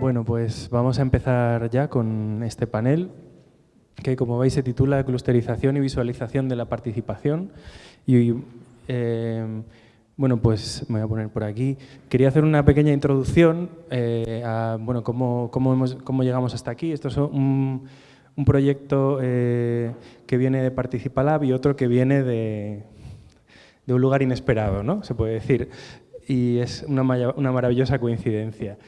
Bueno, pues vamos a empezar ya con este panel que, como veis, se titula Clusterización y visualización de la participación. Y, eh, bueno, pues me voy a poner por aquí. Quería hacer una pequeña introducción eh, a bueno, cómo, cómo, llegamos hasta aquí. Esto es un, un proyecto eh, que viene de Participalab y otro que viene de, de un lugar inesperado, ¿no? se puede decir. Y es una, una maravillosa coincidencia.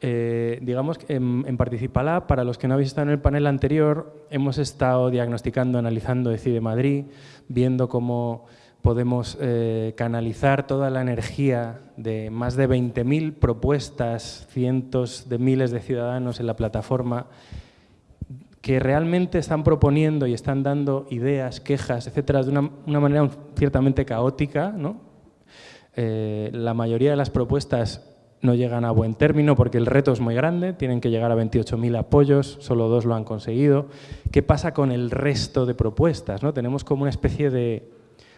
Eh, digamos que en, Participalab, para los que no habéis estado en el panel anterior, hemos estado diagnosticando, analizando Decide Madrid, viendo cómo podemos eh, canalizar toda la energía de más de 20.000 propuestas, cientos de miles de ciudadanos en la plataforma, que realmente están proponiendo y están dando ideas, quejas, etcétera, de una, manera ciertamente caótica. ¿no? Eh, la mayoría de las propuestas no llegan a buen término porque el reto es muy grande, tienen que llegar a 28.000 apoyos, solo dos lo han conseguido. ¿Qué pasa con el resto de propuestas? ¿no? Tenemos como una especie de...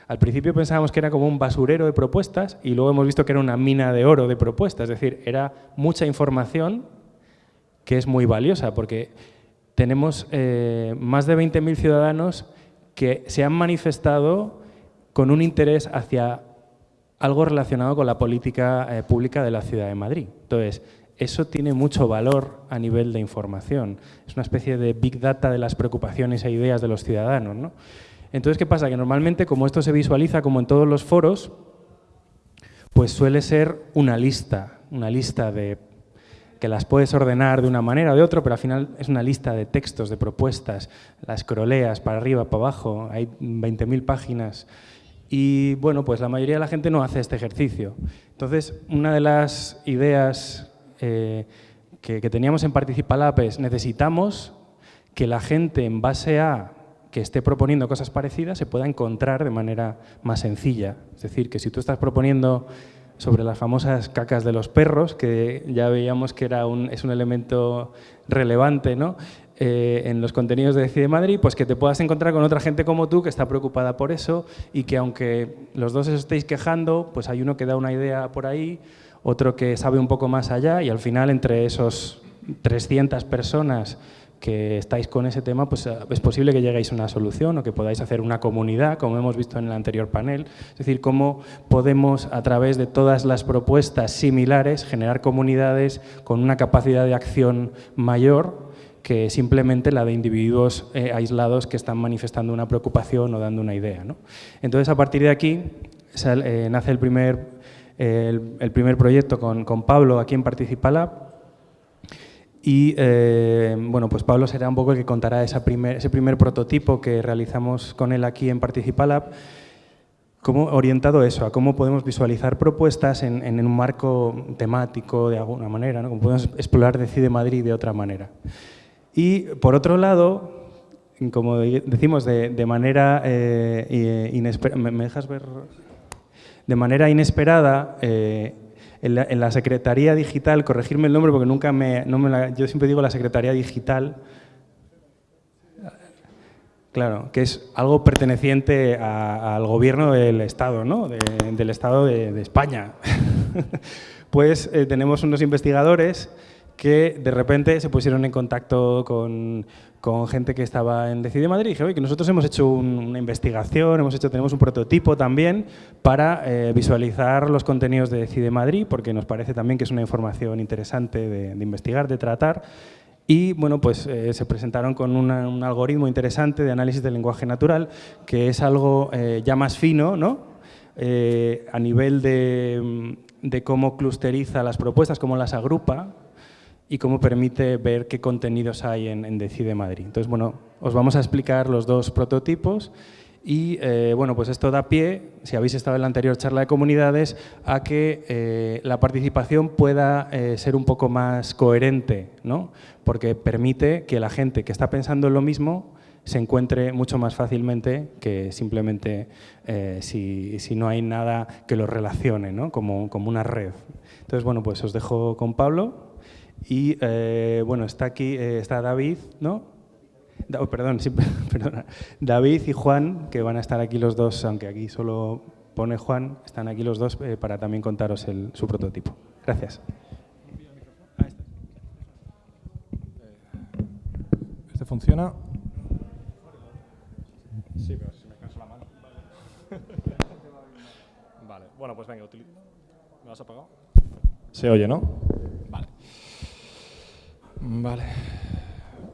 Al principio pensábamos que era como un basurero de propuestas y luego hemos visto que era una mina de oro de propuestas, es decir, era mucha información que es muy valiosa porque tenemos eh, más de 20.000 ciudadanos que se han manifestado con un interés hacia algo relacionado con la política eh, pública de la Ciudad de Madrid. Entonces, eso tiene mucho valor a nivel de información. Es una especie de big data de las preocupaciones e ideas de los ciudadanos. ¿no? Entonces, ¿qué pasa? Que normalmente, como esto se visualiza como en todos los foros, pues suele ser una lista, una lista de que las puedes ordenar de una manera o de otra, pero al final es una lista de textos, de propuestas, las croleas para arriba, para abajo, hay 20.000 páginas y bueno, pues la mayoría de la gente no hace este ejercicio. Entonces, una de las ideas eh, que, teníamos en Participalab es necesitamos que la gente en base a que esté proponiendo cosas parecidas se pueda encontrar de manera más sencilla. Es decir, que si tú estás proponiendo sobre las famosas cacas de los perros, que ya veíamos que era un, es un elemento relevante, ¿no? Eh, en los contenidos de Decide Madrid, pues que te puedas encontrar con otra gente como tú que está preocupada por eso y que aunque los dos os estéis quejando, pues hay uno que da una idea por ahí, otro que sabe un poco más allá y al final entre esos 300 personas que estáis con ese tema, pues eh, es posible que lleguéis a una solución o que podáis hacer una comunidad, como hemos visto en el anterior panel. Es decir, cómo podemos, a través de todas las propuestas similares, generar comunidades con una capacidad de acción mayor que simplemente la de individuos eh, aislados que están manifestando una preocupación o dando una idea. Entonces, a partir de aquí, eh, nace el primer, el, primer proyecto con, con, Pablo aquí en Participalab. Y eh, bueno, pues Pablo será un poco el que contará esa primer, ese primer prototipo que realizamos con él aquí en Participalab, como orientado eso, a cómo podemos visualizar propuestas en, en un marco temático de alguna manera, ¿no? cómo podemos explorar Decide Madrid de otra manera. Y por otro lado, como decimos, de, manera eh, inesperada, ¿me, dejas ver? De manera inesperada, eh, en, la, Secretaría Digital, corregirme el nombre porque nunca me, la, yo siempre digo la Secretaría Digital, claro, que es algo perteneciente al gobierno del Estado, ¿no? del Estado de, España. pues eh, tenemos unos investigadores que de repente se pusieron en contacto con, gente que estaba en Decide Madrid y dije, oye, que nosotros hemos hecho una investigación, hemos hecho, tenemos un prototipo también para eh, visualizar los contenidos de Decide Madrid, porque nos parece también que es una información interesante de, investigar, de tratar. Y bueno, pues eh, se presentaron con un algoritmo interesante de análisis del lenguaje natural, que es algo eh, ya más fino, ¿no? a nivel de cómo clusteriza las propuestas, cómo las agrupa, y cómo permite ver qué contenidos hay en, Decide Madrid. Entonces, bueno, os vamos a explicar los dos prototipos y, eh, bueno, pues esto da pie, si habéis estado en la anterior charla de comunidades, a que eh, la participación pueda eh, ser un poco más coherente, ¿no? Porque permite que la gente que está pensando en lo mismo se encuentre mucho más fácilmente que simplemente si, si, no hay nada que lo relacione, ¿no? Como, como una red. Entonces, bueno, pues os dejo con Pablo. Y eh, bueno, está aquí, eh, está David, ¿no? Oh, perdón, sí, perdona. David y Juan, que van a estar aquí los dos, aunque aquí solo pone Juan, están aquí los dos eh, para también contaros el, su prototipo. Gracias. funciona. Sí, pero si me canso la mano. Vale, bueno, pues venga. ¿Me has apagado? Se oye, ¿no? Vale. Vale.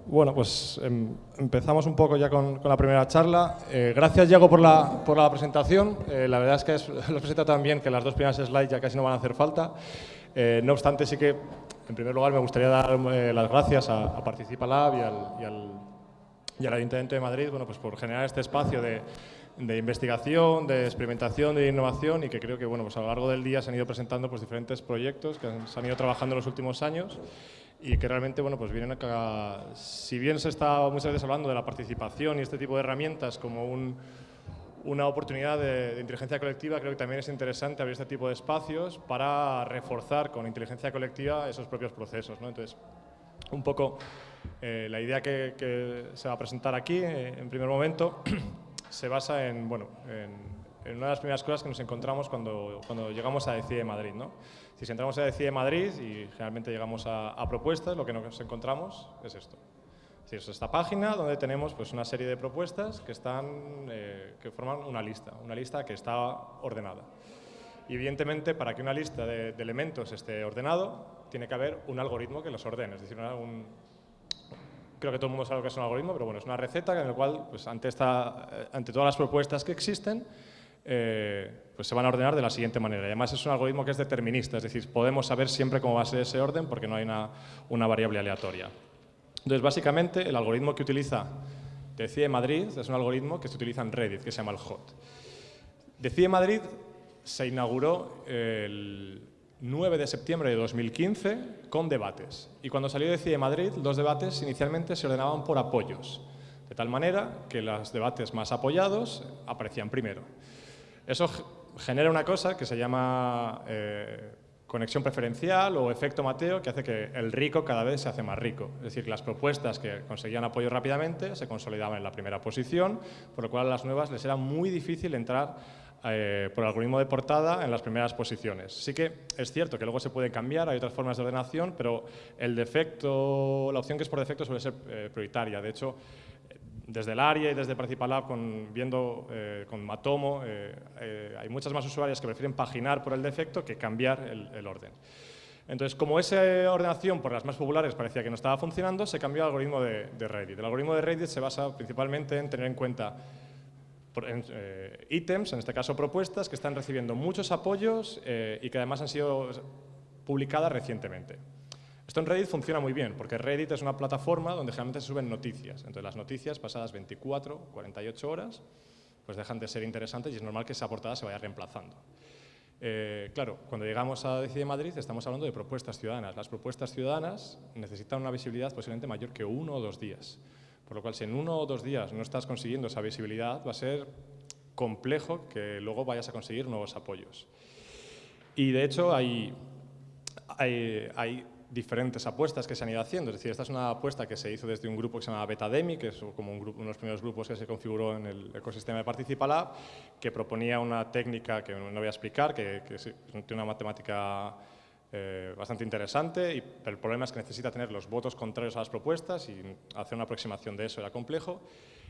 Bueno, pues em, empezamos un poco ya con, la primera charla. Eh, gracias, Diego, por la, por la presentación. Eh, la verdad es que es, lo presenta tan bien que las dos primeras slides ya casi no van a hacer falta. Eh, no obstante, sí que, en primer lugar, me gustaría dar las gracias a, a Participa Lab y al, y al Ayuntamiento de Madrid bueno, pues por generar este espacio de, de investigación, de experimentación, de innovación y que creo que bueno, pues a lo largo del día se han ido presentando pues, diferentes proyectos que se han ido trabajando en los últimos años y que realmente bueno, pues vienen a, si bien se está muchas veces hablando de la participación y este tipo de herramientas como un, una oportunidad de, inteligencia colectiva, creo que también es interesante abrir este tipo de espacios para reforzar con inteligencia colectiva esos propios procesos. ¿no? Entonces, un poco eh, la idea que, que, se va a presentar aquí, eh, en primer momento, se basa en, bueno, en, una de las primeras cosas que nos encontramos cuando, cuando llegamos a Decide Madrid. ¿no? Si entramos a Decide Madrid y generalmente llegamos a, propuestas, lo que nos encontramos es esto. Es esta página donde tenemos pues, una serie de propuestas que, están, eh, que forman una lista, una lista que está ordenada. Y evidentemente, para que una lista de, de, elementos esté ordenado, tiene que haber un algoritmo que los ordene, es decir, un, creo que todo el mundo sabe lo que es un algoritmo, pero bueno, es una receta en la cual, pues, ante, esta, eh, ante todas las propuestas que existen, eh, pues se van a ordenar de la siguiente manera. Además es un algoritmo que es determinista, es decir, podemos saber siempre cómo va a ser ese orden porque no hay una, una variable aleatoria. Entonces, básicamente, el algoritmo que utiliza Decide Madrid es un algoritmo que se utiliza en Reddit, que se llama el HOT. Decide Madrid se inauguró el 9 de septiembre de 2015 con debates. Y cuando salió Decide Madrid, los debates inicialmente se ordenaban por apoyos, de tal manera que los debates más apoyados aparecían primero. Eso genera una cosa que se llama eh, conexión preferencial o efecto Mateo, que hace que el rico cada vez se hace más rico. Es decir, las propuestas que conseguían apoyo rápidamente se consolidaban en la primera posición, por lo cual a las nuevas les era muy difícil entrar eh, por algoritmo de portada en las primeras posiciones. Sí que es cierto que luego se puede cambiar, hay otras formas de ordenación, pero el defecto, la opción que es por defecto suele ser eh, prioritaria. De hecho, desde el área y desde Principal con, viendo eh, con Matomo, hay muchas más usuarias que prefieren paginar por el defecto que cambiar el, orden. Entonces, como esa ordenación por las más populares parecía que no estaba funcionando, se cambió al algoritmo de, de Reddit. El algoritmo de Reddit se basa principalmente en tener en cuenta eh, ítems, en este caso propuestas, que están recibiendo muchos apoyos eh, y que además han sido publicadas recientemente. Esto en Reddit funciona muy bien, porque Reddit es una plataforma donde generalmente se suben noticias. Entonces las noticias pasadas 24, 48 horas, pues dejan de ser interesantes y es normal que esa portada se vaya reemplazando. Eh, claro, cuando llegamos a Decide Madrid estamos hablando de propuestas ciudadanas. Las propuestas ciudadanas necesitan una visibilidad posiblemente mayor que uno o dos días. Por lo cual, si en uno o dos días no estás consiguiendo esa visibilidad, va a ser complejo que luego vayas a conseguir nuevos apoyos. Y de hecho hay, hay, diferentes apuestas que se han ido haciendo. Es decir, esta es una apuesta que se hizo desde un grupo que se llama Betademi, que es como un grupo, uno de los primeros grupos que se configuró en el ecosistema de Participalab, que proponía una técnica que no voy a explicar, que, que tiene una matemática eh, bastante interesante, y, el problema es que necesita tener los votos contrarios a las propuestas y hacer una aproximación de eso era complejo.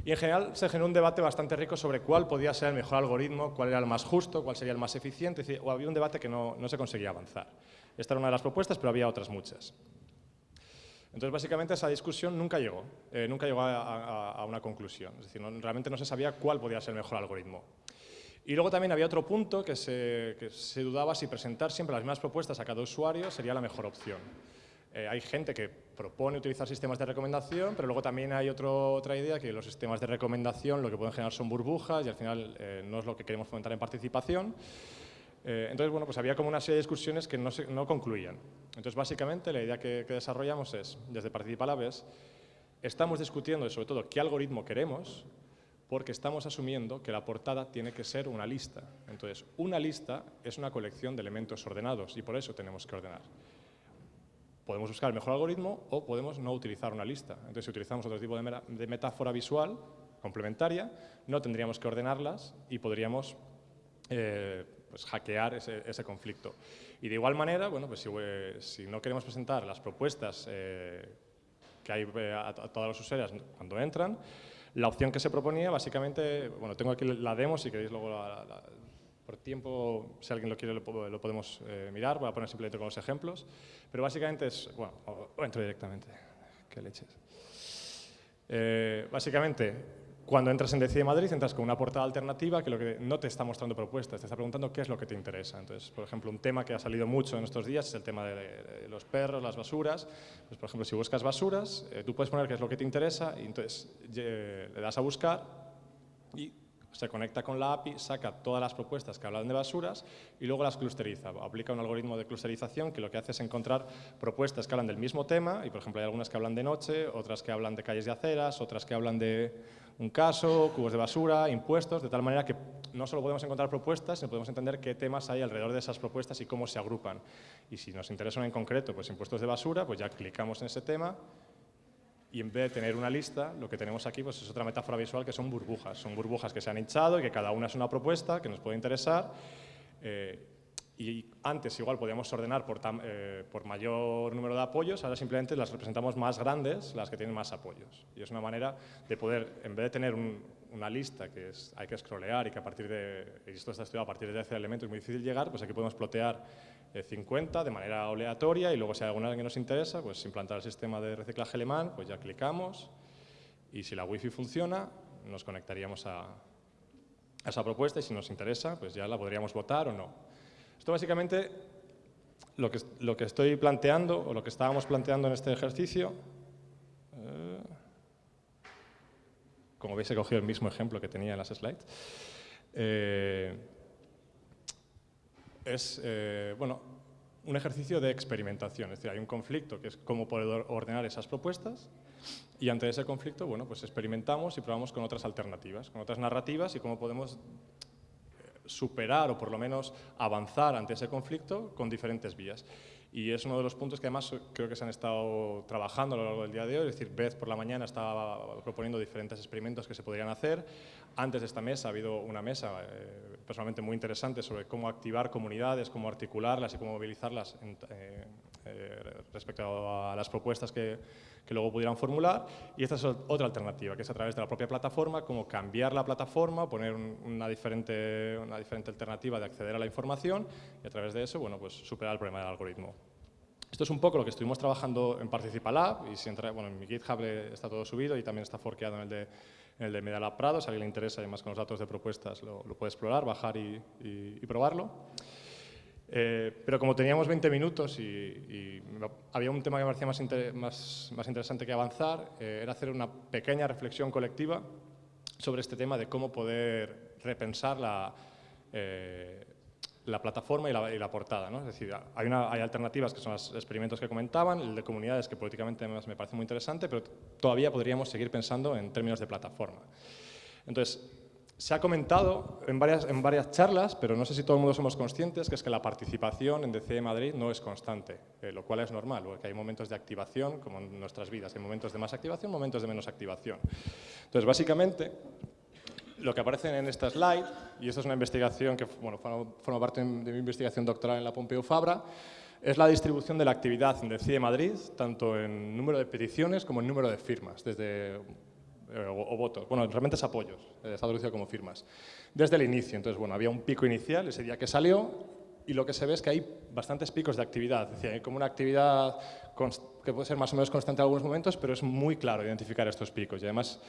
Y en general se generó un debate bastante rico sobre cuál podía ser el mejor algoritmo, cuál era el más justo, cuál sería el más eficiente, o había un debate que no, no se conseguía avanzar. Esta era una de las propuestas, pero había otras muchas. Entonces, básicamente, esa discusión nunca llegó, eh, nunca llegó a, una conclusión. Es decir, realmente no se sabía cuál podía ser el mejor algoritmo. Y luego también había otro punto que se, dudaba si presentar siempre las mismas propuestas a cada usuario sería la mejor opción. Eh, hay gente que propone utilizar sistemas de recomendación, pero luego también hay otra idea que los sistemas de recomendación lo que pueden generar son burbujas y al final eh, no es lo que queremos fomentar en participación. Eh, entonces, bueno, pues había como una serie de discusiones que no, concluían. Entonces, básicamente, la idea que, desarrollamos es, desde Participalab, es, estamos discutiendo sobre todo qué algoritmo queremos, porque estamos asumiendo que la portada tiene que ser una lista. Entonces, una lista es una colección de elementos ordenados y por eso tenemos que ordenar. Podemos buscar el mejor algoritmo o podemos no utilizar una lista. Entonces, si utilizamos otro tipo de, metáfora visual complementaria, no tendríamos que ordenarlas y podríamos eh, pues, hackear ese, conflicto. Y de igual manera, bueno, pues si, eh, no queremos presentar las propuestas eh, que hay a, todos los usuarios cuando entran. La opción que se proponía, básicamente, bueno, tengo aquí la demo, si queréis luego por tiempo, si alguien lo quiere, lo, podemos mirar. Voy a poner simplemente con los ejemplos. Pero básicamente es, bueno, entro directamente. Qué leches. básicamente, cuando entras en Decide Madrid, entras con una portada alternativa que, lo que no te está mostrando propuestas, te está preguntando qué es lo que te interesa. Entonces, por ejemplo, un tema que ha salido mucho en estos días es el tema de, los perros, las basuras. Pues, por ejemplo, si buscas basuras, eh, tú puedes poner qué es lo que te interesa y entonces le das a buscar y se conecta con la API, saca todas las propuestas que hablan de basuras y luego las clusteriza. Aplica un algoritmo de clusterización que lo que hace es encontrar propuestas que hablan del mismo tema y, por ejemplo, hay algunas que hablan de noche, otras que hablan de calles de aceras, otras que hablan de un caso, cubos de basura, impuestos, de tal manera que no solo podemos encontrar propuestas, sino podemos entender qué temas hay alrededor de esas propuestas y cómo se agrupan. Y si nos interesa en concreto, pues impuestos de basura, pues ya clicamos en ese tema y en vez de tener una lista, lo que tenemos aquí pues es otra metáfora visual que son burbujas. Son burbujas que se han hinchado y que cada una es una propuesta que nos puede interesar. Eh, y antes igual podíamos ordenar por, eh, por, mayor número de apoyos, ahora simplemente las representamos más grandes, las que tienen más apoyos. Y es una manera de poder, en vez de tener una lista que es, hay que scrollear y que a partir de, y esto está estudiado a partir de ese elemento es muy difícil llegar, pues aquí podemos plotear 50 eh, de manera aleatoria y luego si hay alguna que nos interesa, pues implantar el sistema de reciclaje alemán, pues ya clicamos y si la wifi funciona, nos conectaríamos a, esa propuesta y si nos interesa, pues ya la podríamos votar o no. Esto básicamente lo que, lo que estoy planteando, o lo que estábamos planteando en este ejercicio, eh, como veis he cogido el mismo ejemplo que tenía en las slides, eh, es eh, bueno, un ejercicio de experimentación, es decir, hay un conflicto que es cómo poder ordenar esas propuestas y ante ese conflicto, bueno, pues experimentamos y probamos con otras alternativas, con otras narrativas y cómo podemos superar o por lo menos avanzar ante ese conflicto con diferentes vías. Y es uno de los puntos que además creo que se han estado trabajando a lo largo del día de hoy, es decir, Beth por la mañana estaba proponiendo diferentes experimentos que se podrían hacer. Antes de esta mesa ha habido una mesa eh, personalmente muy interesante sobre cómo activar comunidades, cómo articularlas y cómo movilizarlas eh, eh, respecto a las propuestas que, que luego pudieran formular. Y esta es otra alternativa, que es a través de la propia plataforma, como cambiar la plataforma, poner una, diferente, una diferente alternativa de acceder a la información y a través de eso, bueno, pues superar el problema del algoritmo. Esto es un poco lo que estuvimos trabajando en Participalab y si entra, bueno, en mi GitHub está todo subido y también está forqueado en el de, en el de Medalab Prado. Si a alguien le interesa, además con los datos de propuestas, lo, puede explorar, bajar y, y probarlo. Eh, pero como teníamos 20 minutos y, había un tema que me parecía más, más, interesante que avanzar, eh, era hacer una pequeña reflexión colectiva sobre este tema de cómo poder repensar la, eh, la plataforma y la, portada. ¿no? Es decir, hay, una, hay, alternativas que son los experimentos que comentaban, el de comunidades que políticamente me parece muy interesante, pero todavía podríamos seguir pensando en términos de plataforma. Entonces, se ha comentado en varias, en varias charlas, pero no sé si todo el mundo somos conscientes, que es que la participación en DCE Madrid no es constante, eh, lo cual es normal, porque hay momentos de activación, como en nuestras vidas, hay momentos de más activación, momentos de menos activación. Entonces, básicamente, lo que aparece en esta slide, y esto es una investigación que bueno, forma parte de mi investigación doctoral en la Pompeu Fabra, es la distribución de la actividad en DCE Madrid, tanto en número de peticiones como en número de firmas, desde eh, o, votos, bueno, realmente es apoyos, eh, está traducido como firmas, desde el inicio. Entonces, bueno, había un pico inicial ese día que salió y lo que se ve es que hay bastantes picos de actividad, es decir, hay como una actividad que puede ser más o menos constante en algunos momentos, pero es muy claro identificar estos picos y además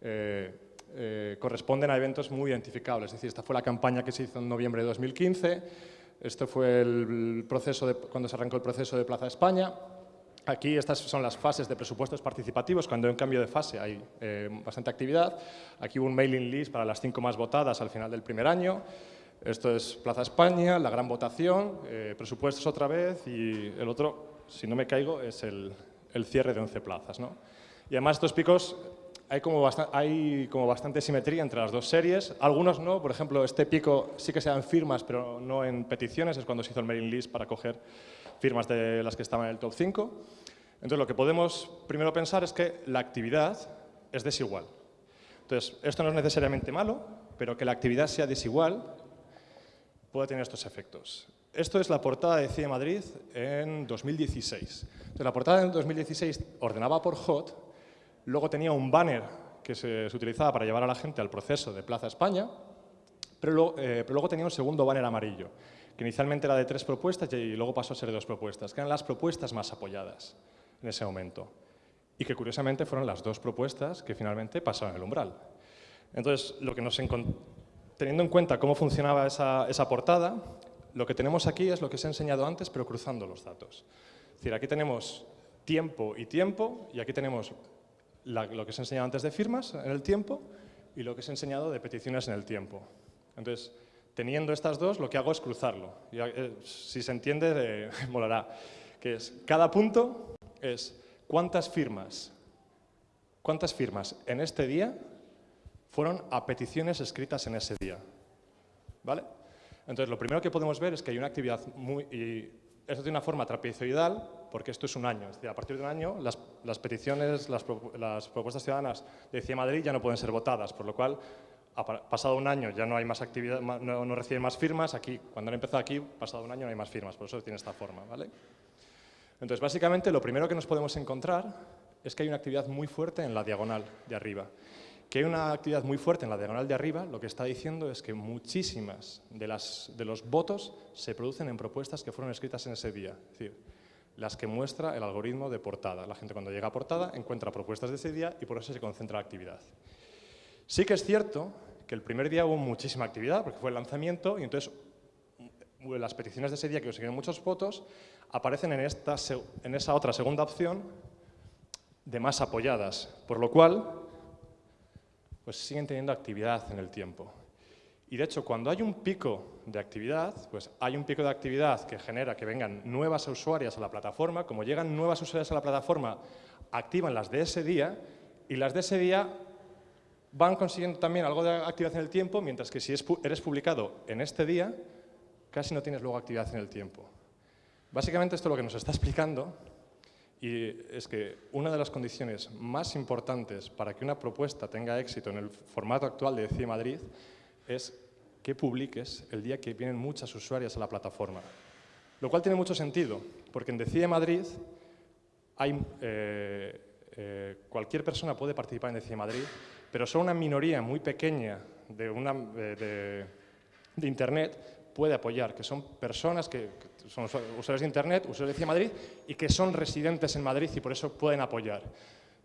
eh, corresponden a eventos muy identificables, es decir, esta fue la campaña que se hizo en noviembre de 2015, este fue el proceso de, cuando se arrancó el proceso de Plaza España, Aquí estas son las fases de presupuestos participativos, cuando hay un cambio de fase hay eh, bastante actividad. Aquí hubo un mailing list para las cinco más votadas al final del primer año. Esto es Plaza España, la gran votación, eh, presupuestos otra vez y el otro, si no me caigo, es el, cierre de 11 plazas. ¿no? Y además estos picos hay como, hay como bastante simetría entre las dos series, algunos no, por ejemplo, este pico sí que se dan firmas, pero no en peticiones, es cuando se hizo el mailing list para coger firmas de las que estaban en el top 5. Entonces, lo que podemos primero pensar es que la actividad es desigual. Entonces, esto no es necesariamente malo, pero que la actividad sea desigual puede tener estos efectos. esto es la portada de CIE Madrid en 2016. Entonces, la portada en 2016 ordenaba por hot, luego tenía un banner que se, utilizaba para llevar a la gente al proceso de Plaza España, pero pero luego tenía un segundo banner amarillo que inicialmente era de tres propuestas y luego pasó a ser de dos propuestas, que eran las propuestas más apoyadas en ese momento. Y que curiosamente fueron las dos propuestas que finalmente pasaron el umbral. Entonces, lo que nos teniendo en cuenta cómo funcionaba esa, esa portada, lo que tenemos aquí es lo que os he enseñado antes, pero cruzando los datos. Es decir, aquí tenemos tiempo y tiempo, y aquí tenemos lo que os he enseñado antes de firmas en el tiempo y lo que os he enseñado de peticiones en el tiempo. Entonces, teniendo estas dos, lo que hago es cruzarlo. Eh, si se entiende, eh, molará. Que es, cada punto es cuántas firmas, cuántas firmas en este día fueron a peticiones escritas en ese día. ¿Vale? Entonces, lo primero que podemos ver es que hay una actividad muy... Y tiene una forma trapezoidal, porque esto es un año. Es decir, a partir de un año, las, peticiones, las, propuestas ciudadanas de CIE Madrid ya no pueden ser votadas, por lo cual pasado un año ya no hay más actividad, no, reciben más firmas, aquí, cuando han empezado aquí, pasado un año no hay más firmas, por eso tiene esta forma, ¿vale? Entonces, básicamente, lo primero que nos podemos encontrar es que hay una actividad muy fuerte en la diagonal de arriba. Que hay una actividad muy fuerte en la diagonal de arriba, lo que está diciendo es que muchísimas de, de los votos se producen en propuestas que fueron escritas en ese día. Es decir, las que muestra el algoritmo de portada. La gente cuando llega a portada encuentra propuestas de ese día y por eso se concentra la actividad. Sí que es cierto que el primer día hubo muchísima actividad, porque fue el lanzamiento, y entonces las peticiones de ese día que consiguieron muchos votos aparecen en, esta, en esa otra segunda opción de más apoyadas, por lo cual pues siguen teniendo actividad en el tiempo. Y de hecho, cuando hay un pico de actividad, pues hay un pico de actividad que genera que vengan nuevas usuarias a la plataforma, como llegan nuevas usuarias a la plataforma, activan las de ese día, y las de ese día van consiguiendo también algo de actividad en el tiempo, mientras que si eres publicado en este día, casi no tienes luego actividad en el tiempo. Básicamente esto lo que nos está explicando y es que una de las condiciones más importantes para que una propuesta tenga éxito en el formato actual de CIE Madrid es que publiques el día que vienen muchas usuarias a la plataforma. Lo cual tiene mucho sentido, porque en Decide Madrid eh, eh, cualquier persona puede participar en Decide Madrid, pero solo una minoría muy pequeña de, una, de, Internet puede apoyar, que son personas que, son usuarios de Internet, usuarios de Madrid, y que son residentes en Madrid y por eso pueden apoyar.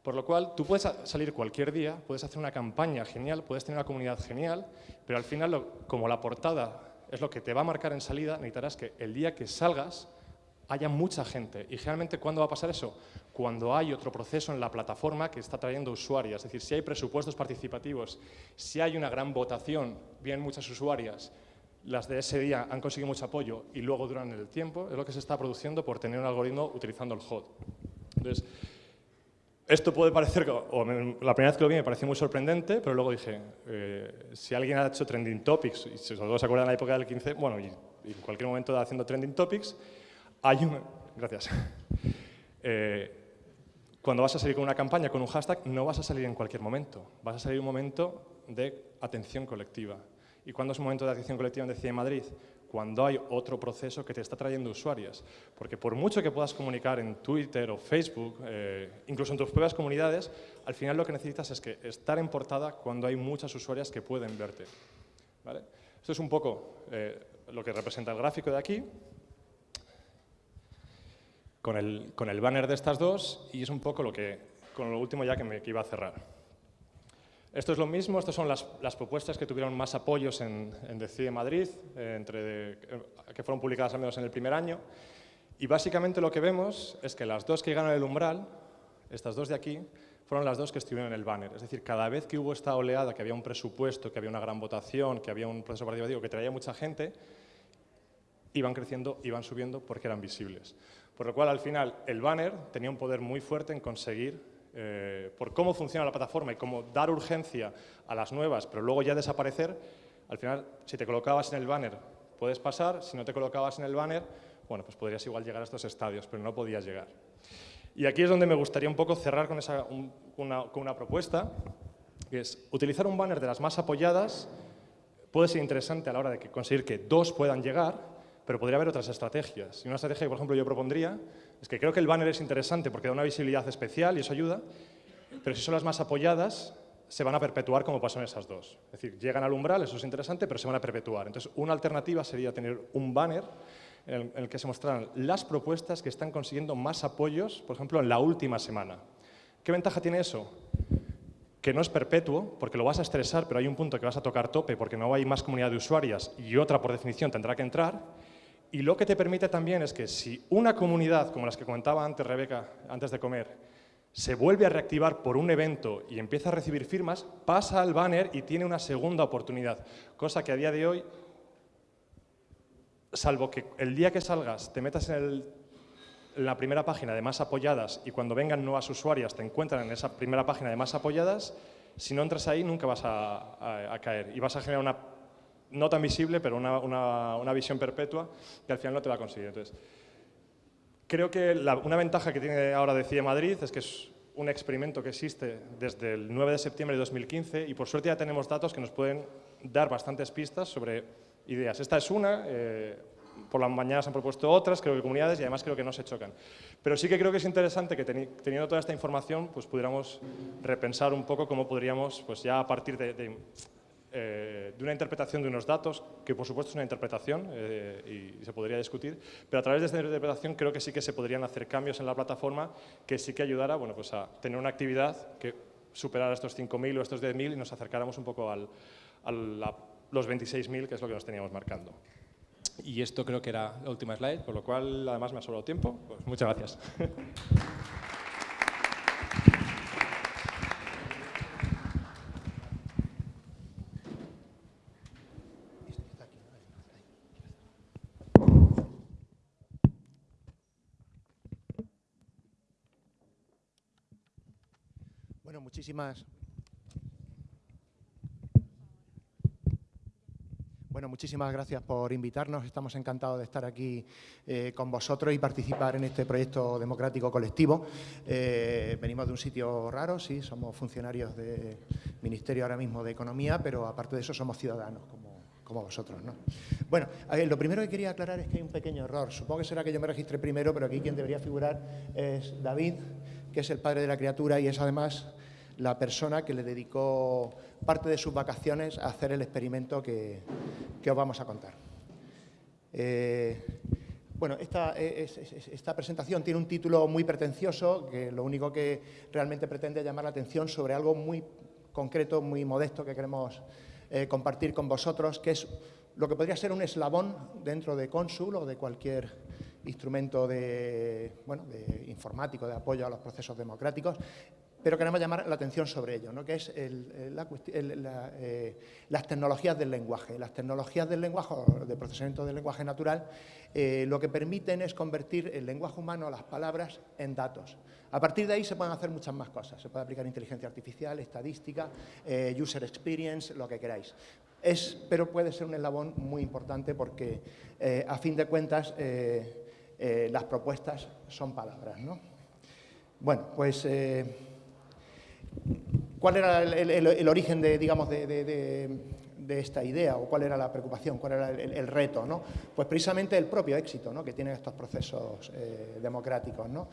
Por lo cual, tú puedes salir cualquier día, puedes hacer una campaña genial, puedes tener una comunidad genial, pero al final, como la portada es lo que te va a marcar en salida, necesitarás que el día que salgas haya mucha gente. Y generalmente, ¿cuándo va a pasar eso? Cuando hay otro proceso en la plataforma que está trayendo usuarias. Es decir, si hay presupuestos participativos, si hay una gran votación, vienen muchas usuarias, las de ese día han conseguido mucho apoyo y luego duran el tiempo, es lo que se está produciendo por tener un algoritmo utilizando el HOT. Entonces, esto puede parecer, o la primera vez que lo vi me pareció muy sorprendente, pero luego dije, eh, si alguien ha hecho trending topics, y si todos se acuerdan de la época del 15, bueno, y en cualquier momento haciendo trending topics, hay un... Gracias. Eh, cuando vas a salir con una campaña, con un hashtag, no vas a salir en cualquier momento. Vas a salir un momento de atención colectiva. ¿Y cuándo es un momento de atención colectiva en Decide Madrid? Cuando hay otro proceso que te está trayendo usuarias. Porque por mucho que puedas comunicar en Twitter o Facebook, eh, incluso en tus propias comunidades, al final lo que necesitas es que estar en portada cuando hay muchas usuarias que pueden verte. ¿Vale? Esto es un poco eh, lo que representa el gráfico de aquí con el, con el banner de estas dos y es un poco lo que, con lo último ya que me iba a cerrar. Esto es lo mismo, estas son las, las propuestas que tuvieron más apoyos en, en Decide Madrid, eh, entre que fueron publicadas al menos en el primer año. Y básicamente lo que vemos es que las dos que ganan el umbral, estas dos de aquí, fueron las dos que estuvieron en el banner. Es decir, cada vez que hubo esta oleada, que había un presupuesto, que había una gran votación, que había un proceso participativo que traía mucha gente, iban creciendo, iban subiendo porque eran visibles. Por lo cual, al final, el banner tenía un poder muy fuerte en conseguir, eh, por cómo funciona la plataforma y cómo dar urgencia a las nuevas, pero luego ya desaparecer, al final, si te colocabas en el banner, puedes pasar, si no te colocabas en el banner, bueno, pues podrías igual llegar a estos estadios, pero no podías llegar. Y aquí es donde me gustaría un poco cerrar con, esa, una, con una propuesta, que es utilizar un banner de las más apoyadas puede ser interesante a la hora de conseguir que dos puedan llegar, pero podría haber otras estrategias. Y una estrategia que, por ejemplo, yo propondría es que creo que el banner es interesante porque da una visibilidad especial y eso ayuda, pero si son las más apoyadas, se van a perpetuar como pasó en esas dos. Es decir, llegan al umbral, eso es interesante, pero se van a perpetuar. Entonces, una alternativa sería tener un banner en el, que se mostraran las propuestas que están consiguiendo más apoyos, por ejemplo, en la última semana. ¿Qué ventaja tiene eso? Que no es perpetuo, porque lo vas a estresar, pero hay un punto que vas a tocar tope porque no hay más comunidad de usuarias y otra, por definición, tendrá que entrar. Y lo que te permite también es que si una comunidad, como las que comentaba antes Rebeca, antes de comer, se vuelve a reactivar por un evento y empieza a recibir firmas, pasa al banner y tiene una segunda oportunidad, cosa que a día de hoy, salvo que el día que salgas te metas en, la primera página de más apoyadas y cuando vengan nuevas usuarias te encuentran en esa primera página de más apoyadas, si no entras ahí nunca vas a, caer y vas a generar una, no tan visible, pero una, una, visión perpetua que al final no te va a conseguir. Entonces, Creo que una ventaja que tiene ahora Decide Madrid es que es un experimento que existe desde el 9 de septiembre de 2015 y por suerte ya tenemos datos que nos pueden dar bastantes pistas sobre ideas. Esta es una, eh, por la mañana se han propuesto otras, creo que comunidades y además creo que no se chocan. Pero sí que creo que es interesante que teniendo toda esta información pues pudiéramos repensar un poco cómo podríamos pues ya a partir de eh, de una interpretación de unos datos, que por supuesto es una interpretación eh, y, se podría discutir, pero a través de esta interpretación creo que sí que se podrían hacer cambios en la plataforma que sí que ayudara bueno, pues a tener una actividad que superara estos 5.000 o estos 10.000 y nos acercáramos un poco al, a los 26.000, que es lo que nos teníamos marcando. Y esto creo que era la última slide, por lo cual además me ha sobrado tiempo. Pues muchas gracias. muchísimas... Bueno, muchísimas gracias por invitarnos. Estamos encantados de estar aquí eh, con vosotros y participar en este proyecto democrático colectivo. Eh, venimos de un sitio raro, sí, somos funcionarios del Ministerio ahora mismo de Economía, pero aparte de eso somos ciudadanos, como, como vosotros. ¿no? Bueno, lo primero que quería aclarar es que hay un pequeño error. Supongo que será que yo me registré primero, pero aquí quien debería figurar es David, que es el padre de la criatura y es además la persona que le dedicó parte de sus vacaciones a hacer el experimento que, os vamos a contar. Eh, bueno, esta, esta, presentación tiene un título muy pretencioso, que lo único que realmente pretende llamar la atención sobre algo muy concreto, muy modesto que queremos eh, compartir con vosotros, que es lo que podría ser un eslabón dentro de Consul o de cualquier instrumento de, bueno, de informático de apoyo a los procesos democráticos, pero queremos llamar la atención sobre ello, ¿no? que es eh, las tecnologías del lenguaje. Las tecnologías del lenguaje, de procesamiento del lenguaje natural, eh, lo que permiten es convertir el lenguaje humano, las palabras, en datos. A partir de ahí se pueden hacer muchas más cosas. Se puede aplicar inteligencia artificial, estadística, eh, user experience, lo que queráis. Es, pero puede ser un eslabón muy importante porque, a fin de cuentas, las propuestas son palabras. ¿no? Bueno, pues... ¿Cuál era el, origen de, digamos, de, esta idea o cuál era la preocupación, cuál era el, reto? ¿no? Pues precisamente el propio éxito ¿no? que tienen estos procesos eh, democráticos. ¿no?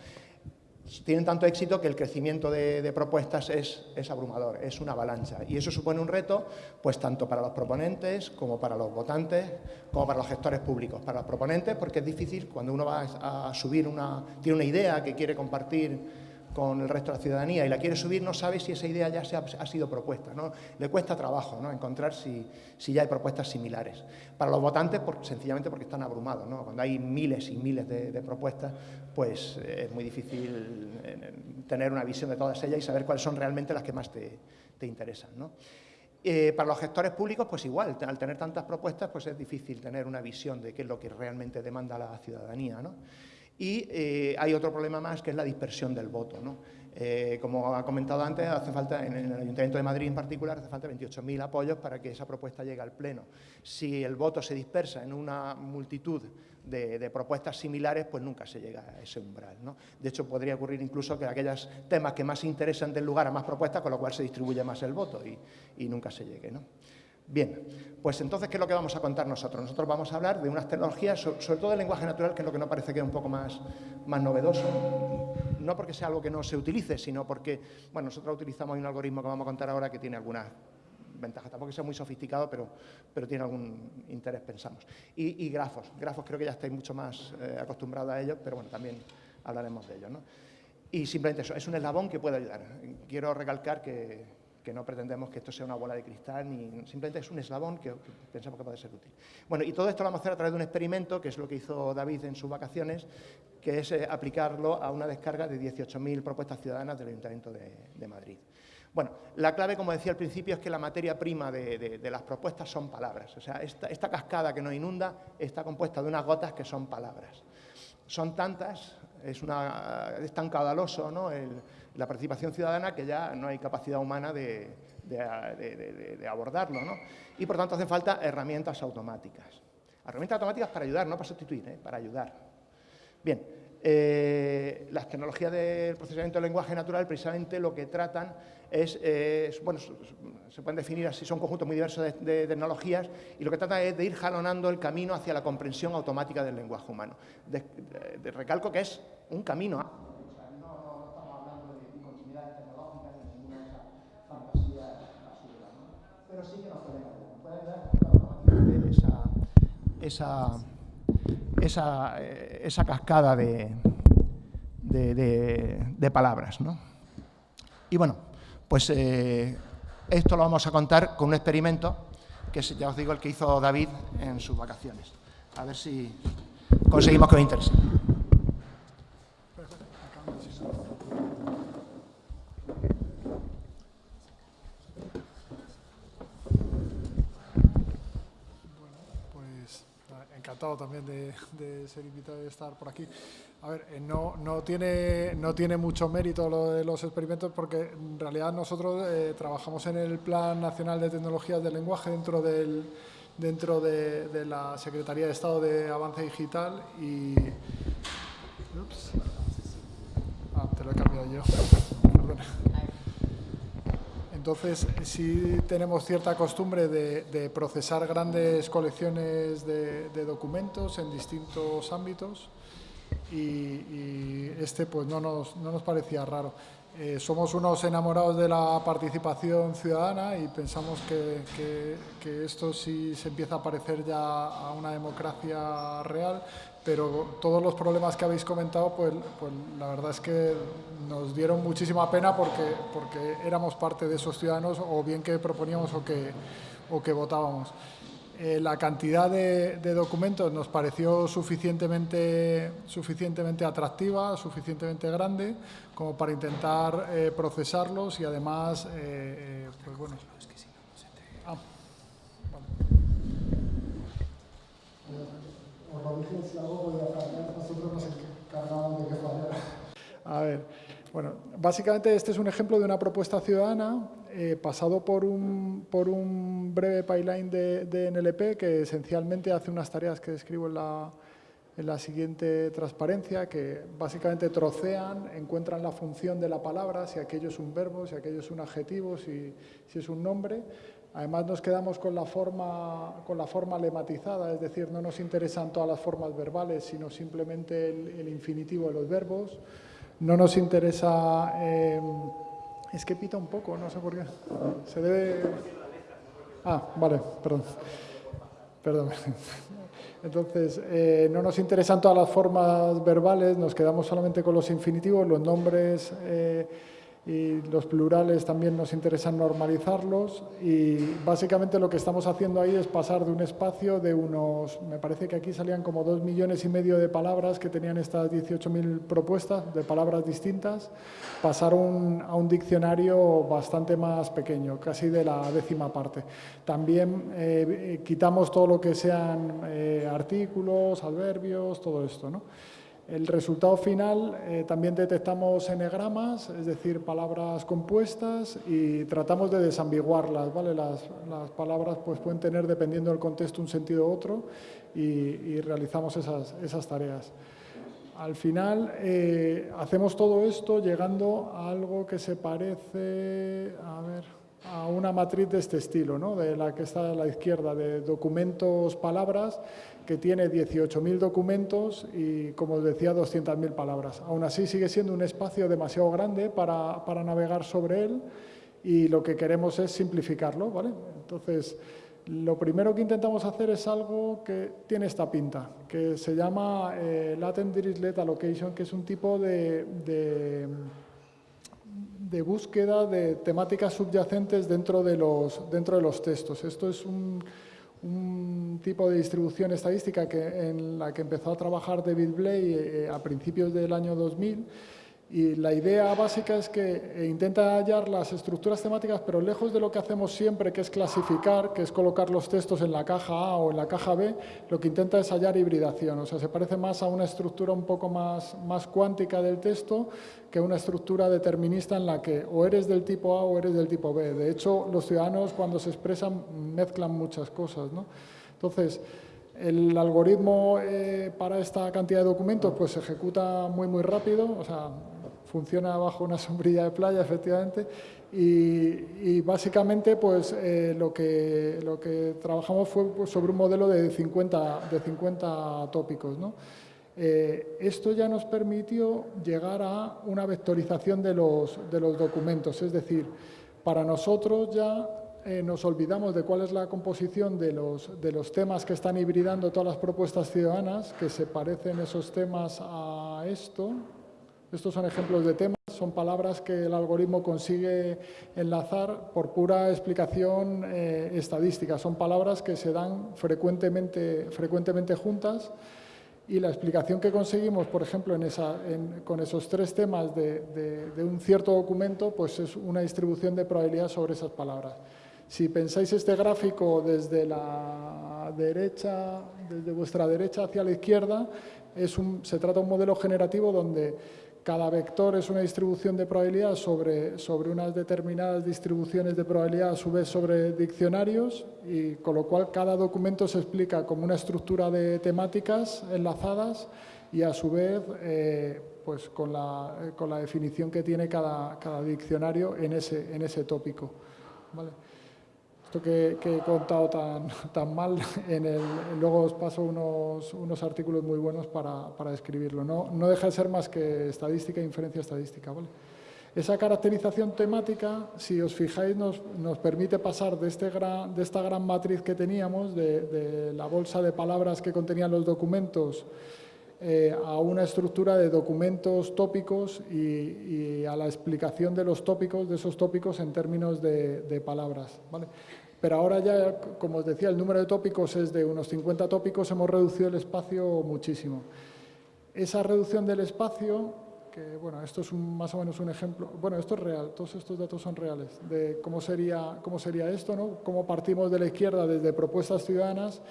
Tienen tanto éxito que el crecimiento de, propuestas es, es, abrumador, es una avalancha. Y eso supone un reto pues tanto para los proponentes como para los votantes, como para los gestores públicos. Para los proponentes porque es difícil cuando uno va a subir una, tiene una idea que quiere compartir con el resto de la ciudadanía y la quiere subir, no sabe si esa idea ya se ha, sido propuesta. ¿no? Le cuesta trabajo ¿no? encontrar si, si, ya hay propuestas similares. Para los votantes, por, sencillamente porque están abrumados. ¿no? Cuando hay miles y miles de, propuestas, pues eh, es muy difícil eh, tener una visión de todas ellas y saber cuáles son realmente las que más te, te interesan. ¿no? Eh, para los gestores públicos, pues igual, al tener tantas propuestas, pues es difícil tener una visión de qué es lo que realmente demanda la ciudadanía. ¿no? Y eh, hay otro problema más que es la dispersión del voto. ¿no? Eh, como ha comentado antes, hace falta, en el Ayuntamiento de Madrid en particular, hace falta 28.000 apoyos para que esa propuesta llegue al Pleno. Si el voto se dispersa en una multitud de, propuestas similares, pues nunca se llega a ese umbral. De hecho, podría ocurrir incluso que aquellos temas que más interesan den lugar a más propuestas, con lo cual se distribuye más el voto y, y nunca se llegue. ¿no? Bien, pues entonces, ¿qué es lo que vamos a contar nosotros? Nosotros vamos a hablar de unas tecnologías, sobre todo el lenguaje natural, que es lo que nos parece que es un poco más, más novedoso. No porque sea algo que no se utilice, sino porque, bueno, nosotros utilizamos un algoritmo que vamos a contar ahora que tiene algunas ventajas. Tampoco que sea muy sofisticado, pero, pero tiene algún interés, pensamos. Y, grafos. Grafos creo que ya estáis mucho más eh, acostumbrados a ellos, pero bueno, también hablaremos de ellos. ¿no? Y simplemente eso, es un eslabón que puede ayudar. Quiero recalcar que, que no pretendemos que esto sea una bola de cristal, ni simplemente es un eslabón que, pensamos que puede ser útil. Bueno, y todo esto lo vamos a hacer a través de un experimento, que es lo que hizo David en sus vacaciones, que es eh, aplicarlo a una descarga de 18.000 propuestas ciudadanas del Ayuntamiento de, Madrid. Bueno, la clave, como decía al principio, es que la materia prima de, las propuestas son palabras. O sea, esta, esta cascada que nos inunda está compuesta de unas gotas que son palabras. Son tantas, es, una, es tan caudaloso ¿no? la participación ciudadana que ya no hay capacidad humana de, abordarlo. ¿no? Y por tanto hacen falta herramientas automáticas. Herramientas automáticas para ayudar, no para sustituir, ¿eh? para ayudar. Bien, eh, las tecnologías del procesamiento del lenguaje natural precisamente lo que tratan es, bueno, se pueden definir así, son conjuntos muy diversos de, tecnologías y lo que trata es de ir jalonando el camino hacia la comprensión automática del lenguaje humano. De, recalco que es un camino. ¿no? pero sí que nos pueden pueden esa, esa, esa, esa cascada de, de, de palabras. ¿no? Y bueno, pues eh, esto lo vamos a contar con un experimento que es, ya os digo, el que hizo David en sus vacaciones. A ver si conseguimos que os interese. Pues encantado también de, de, ser invitado y estar por aquí. A ver, eh, no, no, tiene, no tiene mucho mérito lo de los experimentos porque en realidad nosotros eh, trabajamos en el Plan Nacional de Tecnologías del Lenguaje dentro, del, dentro de, la Secretaría de Estado de Avance Digital y... Ups. Ah, te lo he cambiado yo. Perdona. Entonces, sí tenemos cierta costumbre de, procesar grandes colecciones de, documentos en distintos ámbitos y, este pues no nos, no nos parecía raro. Eh, somos unos enamorados de la participación ciudadana y pensamos que, que, esto sí se empieza a parecer ya a una democracia real, pero todos los problemas que habéis comentado, pues, pues la verdad es que nos dieron muchísima pena porque, porque éramos parte de esos ciudadanos o bien que proponíamos o que, o que votábamos. Eh, la cantidad de, documentos nos pareció suficientemente, suficientemente atractiva, suficientemente grande, como para intentar eh, procesarlos y además, eh, pues bueno... Ah, A ver, bueno, básicamente este es un ejemplo de una propuesta ciudadana eh, pasado por un, por un breve pipeline de, NLP que esencialmente hace unas tareas que describo en la, en la siguiente transparencia, que básicamente trocean, encuentran la función de la palabra, si aquello es un verbo, si aquello es un adjetivo, si, si es un nombre. Además nos quedamos con la, forma, con la forma lematizada, es decir, no nos interesan todas las formas verbales, sino simplemente el, infinitivo de los verbos. No nos interesa... Eh, es que pita un poco, no sé por qué. Se debe... Ah, vale, perdón. Perdón. Entonces, eh, no nos interesan todas las formas verbales, nos quedamos solamente con los infinitivos, los nombres... Eh, y los plurales también nos interesa normalizarlos y básicamente lo que estamos haciendo ahí es pasar de un espacio de unos, me parece que aquí salían como dos millones y medio de palabras que tenían estas 18.000 propuestas de palabras distintas, pasar a un diccionario bastante más pequeño, casi de la décima parte. También eh, quitamos todo lo que sean eh, artículos, adverbios, todo esto, ¿no? El resultado final eh, también detectamos enegramas, es decir, palabras compuestas y tratamos de desambiguarlas. ¿vale? Las, palabras pues, pueden tener, dependiendo del contexto, un sentido u otro y, realizamos esas, tareas. Al final eh, hacemos todo esto llegando a algo que se parece... A a una matriz de este estilo, ¿no? de la que está a la izquierda, de documentos, palabras, que tiene 18.000 documentos y, como os decía, 200.000 palabras. Aún así, sigue siendo un espacio demasiado grande para, para, navegar sobre él y lo que queremos es simplificarlo. ¿vale? Entonces, lo primero que intentamos hacer es algo que tiene esta pinta, que se llama eh, Latent Dirichlet Allocation, que es un tipo de, de de búsqueda de temáticas subyacentes dentro de los, dentro de los textos. Esto es un, un tipo de distribución estadística que, en la que empezó a trabajar David Blay eh, a principios del año 2000 y la idea básica es que eh, intenta hallar las estructuras temáticas, pero lejos de lo que hacemos siempre, que es clasificar, que es colocar los textos en la caja A o en la caja B, lo que intenta es hallar hibridación. O sea, se parece más a una estructura un poco más, más cuántica del texto que una estructura determinista en la que o eres del tipo A o eres del tipo B. De hecho, los ciudadanos cuando se expresan mezclan muchas cosas. ¿no? Entonces, el algoritmo eh, para esta cantidad de documentos pues, se ejecuta muy, muy rápido, o sea, funciona bajo una sombrilla de playa, efectivamente, y, básicamente pues, eh, lo, que, lo que trabajamos fue pues, sobre un modelo de 50, de 50 tópicos. ¿no? Eh, esto ya nos permitió llegar a una vectorización de los, de los documentos, es decir, para nosotros ya eh, nos olvidamos de cuál es la composición de los, de los temas que están hibridando todas las propuestas ciudadanas, que se parecen esos temas a esto. Estos son ejemplos de temas, son palabras que el algoritmo consigue enlazar por pura explicación eh, estadística. Son palabras que se dan frecuentemente, frecuentemente juntas y la explicación que conseguimos, por ejemplo, en esa, con esos tres temas de, de un cierto documento, pues es una distribución de probabilidad sobre esas palabras. Si pensáis este gráfico desde la derecha, desde vuestra derecha hacia la izquierda, es un, se trata de un modelo generativo donde cada vector es una distribución de probabilidad sobre, sobre unas determinadas distribuciones de probabilidad a su vez sobre diccionarios y con lo cual cada documento se explica como una estructura de temáticas enlazadas y a su vez eh, pues con la, con la definición que tiene cada, cada diccionario en ese, en ese tópico. Esto que, he contado tan, tan mal, en el, luego os paso unos, unos artículos muy buenos para, para describirlo. No, no, deja de ser más que estadística e inferencia estadística. Esa caracterización temática, si os fijáis, nos, nos permite pasar de, este gran, de esta gran matriz que teníamos, de la bolsa de palabras que contenían los documentos, eh, a una estructura de documentos tópicos y, a la explicación de los tópicos, de esos tópicos en términos de, palabras. ¿vale? Pero ahora ya, como os decía, el número de tópicos es de unos 50 tópicos, hemos reducido el espacio muchísimo. Esa reducción del espacio, que bueno, esto es más o menos un ejemplo, bueno, esto es real, todos estos datos son reales, de cómo sería, cómo sería esto, ¿no? cómo partimos de la izquierda desde propuestas ciudadanas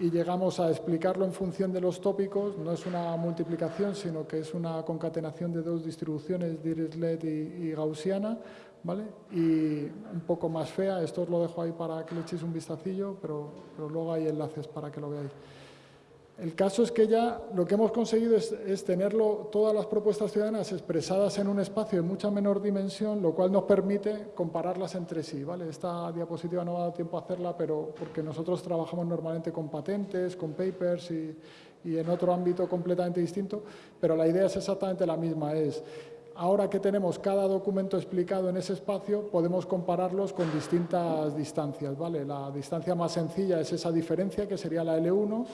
y llegamos a explicarlo en función de los tópicos, no es una multiplicación, sino que es una concatenación de dos distribuciones, Dirichlet y, y Gaussiana, ¿vale? Y un poco más fea, esto os lo dejo ahí para que le echéis un vistacillo, pero, pero luego hay enlaces para que lo veáis. El caso es que ya lo que hemos conseguido es, tenerlo, todas las propuestas ciudadanas expresadas en un espacio de mucha menor dimensión, lo cual nos permite compararlas entre sí. Esta diapositiva no ha dado tiempo a hacerla, pero porque nosotros trabajamos normalmente con patentes, con papers y, y en otro ámbito completamente distinto, pero la idea es exactamente la misma, es ahora que tenemos cada documento explicado en ese espacio, podemos compararlos con distintas distancias. ¿vale? La distancia más sencilla es esa diferencia, que sería la L1,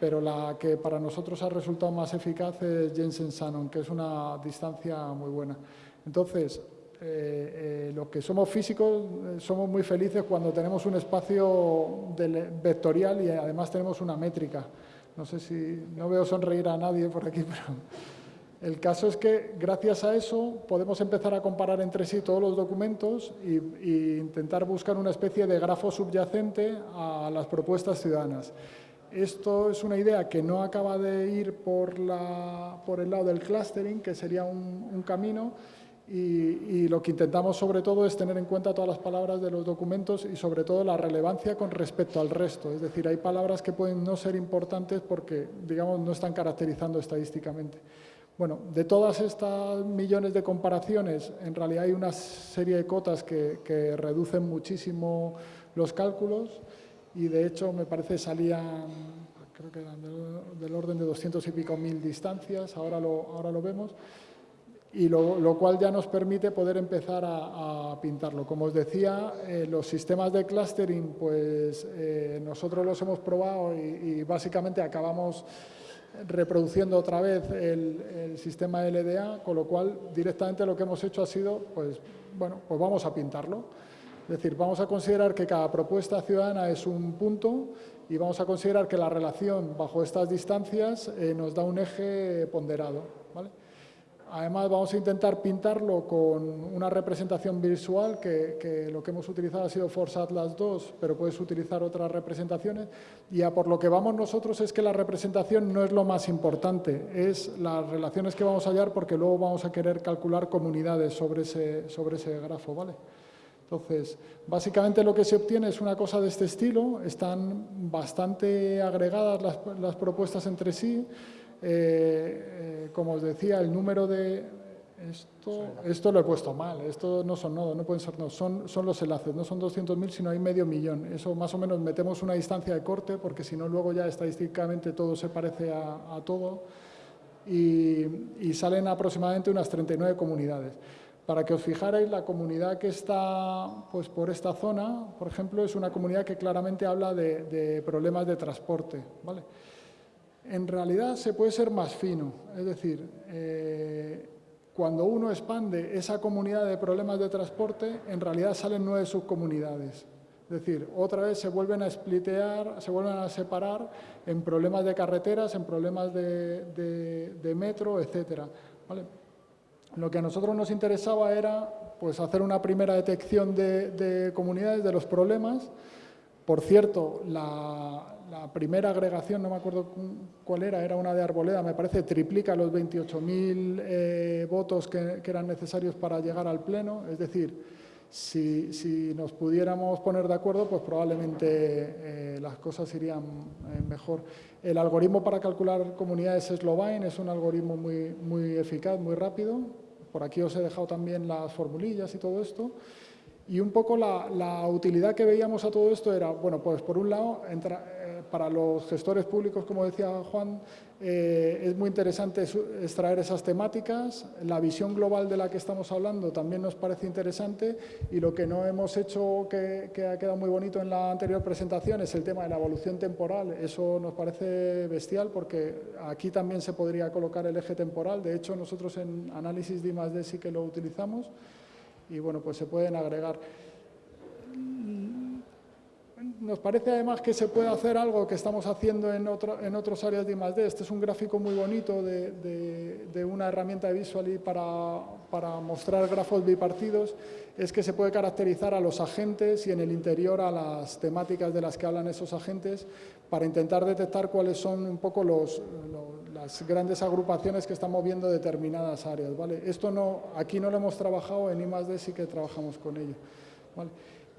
pero la que para nosotros ha resultado más eficaz es Jensen-Shannon, que es una distancia muy buena. Entonces, eh, eh, los que somos físicos eh, somos muy felices cuando tenemos un espacio vectorial y además tenemos una métrica. No sé si, no veo sonreír a nadie por aquí, pero el caso es que gracias a eso podemos empezar a comparar entre sí todos los documentos e intentar buscar una especie de grafo subyacente a las propuestas ciudadanas. Esto es una idea que no acaba de ir por, el lado del clustering, que sería un, camino, y, lo que intentamos sobre todo es tener en cuenta todas las palabras de los documentos y sobre todo la relevancia con respecto al resto. Es decir, hay palabras que pueden no ser importantes porque, digamos, no están caracterizando estadísticamente. Bueno, de todas estas millones de comparaciones, en realidad hay una serie de cotas que reducen muchísimo los cálculos y de hecho me parece salían, creo que eran del, orden de 200 y pico mil distancias, ahora lo, ahora lo vemos, y lo, cual ya nos permite poder empezar a, pintarlo. Como os decía, eh, los sistemas de clustering, pues eh, nosotros los hemos probado y, básicamente acabamos reproduciendo otra vez el, el, sistema LDA, con lo cual directamente lo que hemos hecho ha sido, pues bueno, pues vamos a pintarlo. Es decir, vamos a considerar que cada propuesta ciudadana es un punto y vamos a considerar que la relación bajo estas distancias eh, nos da un eje ponderado. ¿vale? Además, vamos a intentar pintarlo con una representación visual, que, lo que hemos utilizado ha sido Force Atlas 2, pero puedes utilizar otras representaciones. Y a por lo que vamos nosotros es que la representación no es lo más importante, es las relaciones que vamos a hallar, porque luego vamos a querer calcular comunidades sobre ese, sobre ese grafo. ¿vale? Entonces, básicamente lo que se obtiene es una cosa de este estilo, están bastante agregadas las, las propuestas entre sí, eh, eh, como os decía, el número de... Esto, esto lo he puesto mal, esto no son nodos, no pueden ser nodos, son, son los enlaces, no son 200.000, sino hay medio millón. Eso más o menos metemos una distancia de corte, porque si no luego ya estadísticamente todo se parece a, todo, y, y, salen aproximadamente unas 39 comunidades. Para que os fijarais, la comunidad que está pues, por esta zona, por ejemplo, es una comunidad que claramente habla de, de problemas de transporte. ¿vale? en realidad se puede ser más fino, es decir, eh, cuando uno expande esa comunidad de problemas de transporte, en realidad salen nueve subcomunidades. Es decir, otra vez se vuelven a splitear, se vuelven a separar en problemas de carreteras, en problemas de, metro, etc. Lo que a nosotros nos interesaba era pues, hacer una primera detección de comunidades de los problemas. Por cierto, la, primera agregación, no me acuerdo cuál era, era una de Arboleda, me parece triplica los 28.000 eh, votos que, eran necesarios para llegar al Pleno, es decir, si, nos pudiéramos poner de acuerdo, pues probablemente eh, las cosas irían eh, mejor. El algoritmo para calcular comunidades Slovine es un algoritmo muy eficaz, muy rápido. Por aquí os he dejado también las formulillas y todo esto. Y un poco la, utilidad que veíamos a todo esto era, bueno, pues por un lado, eh, para los gestores públicos, como decía Juan, eh, es muy interesante extraer esas temáticas, la visión global de la que estamos hablando también nos parece interesante y lo que no hemos hecho, que, que ha quedado muy bonito en la anterior presentación, es el tema de la evolución temporal. Eso nos parece bestial porque aquí también se podría colocar el eje temporal. De hecho, nosotros en análisis de I+.D. sí que lo utilizamos y bueno, pues se pueden agregar. Nos parece además que se puede hacer algo que estamos haciendo en, otro, en otros áreas de I+.D. Este es un gráfico muy bonito de, una herramienta de Visually para, para, mostrar grafos bipartidos. Es que se puede caracterizar a los agentes y en el interior a las temáticas de las que hablan esos agentes para intentar detectar cuáles son un poco los, las grandes agrupaciones que están moviendo determinadas áreas. ¿vale? Esto no, aquí no lo hemos trabajado, en I+.D. sí que trabajamos con ello. ¿vale?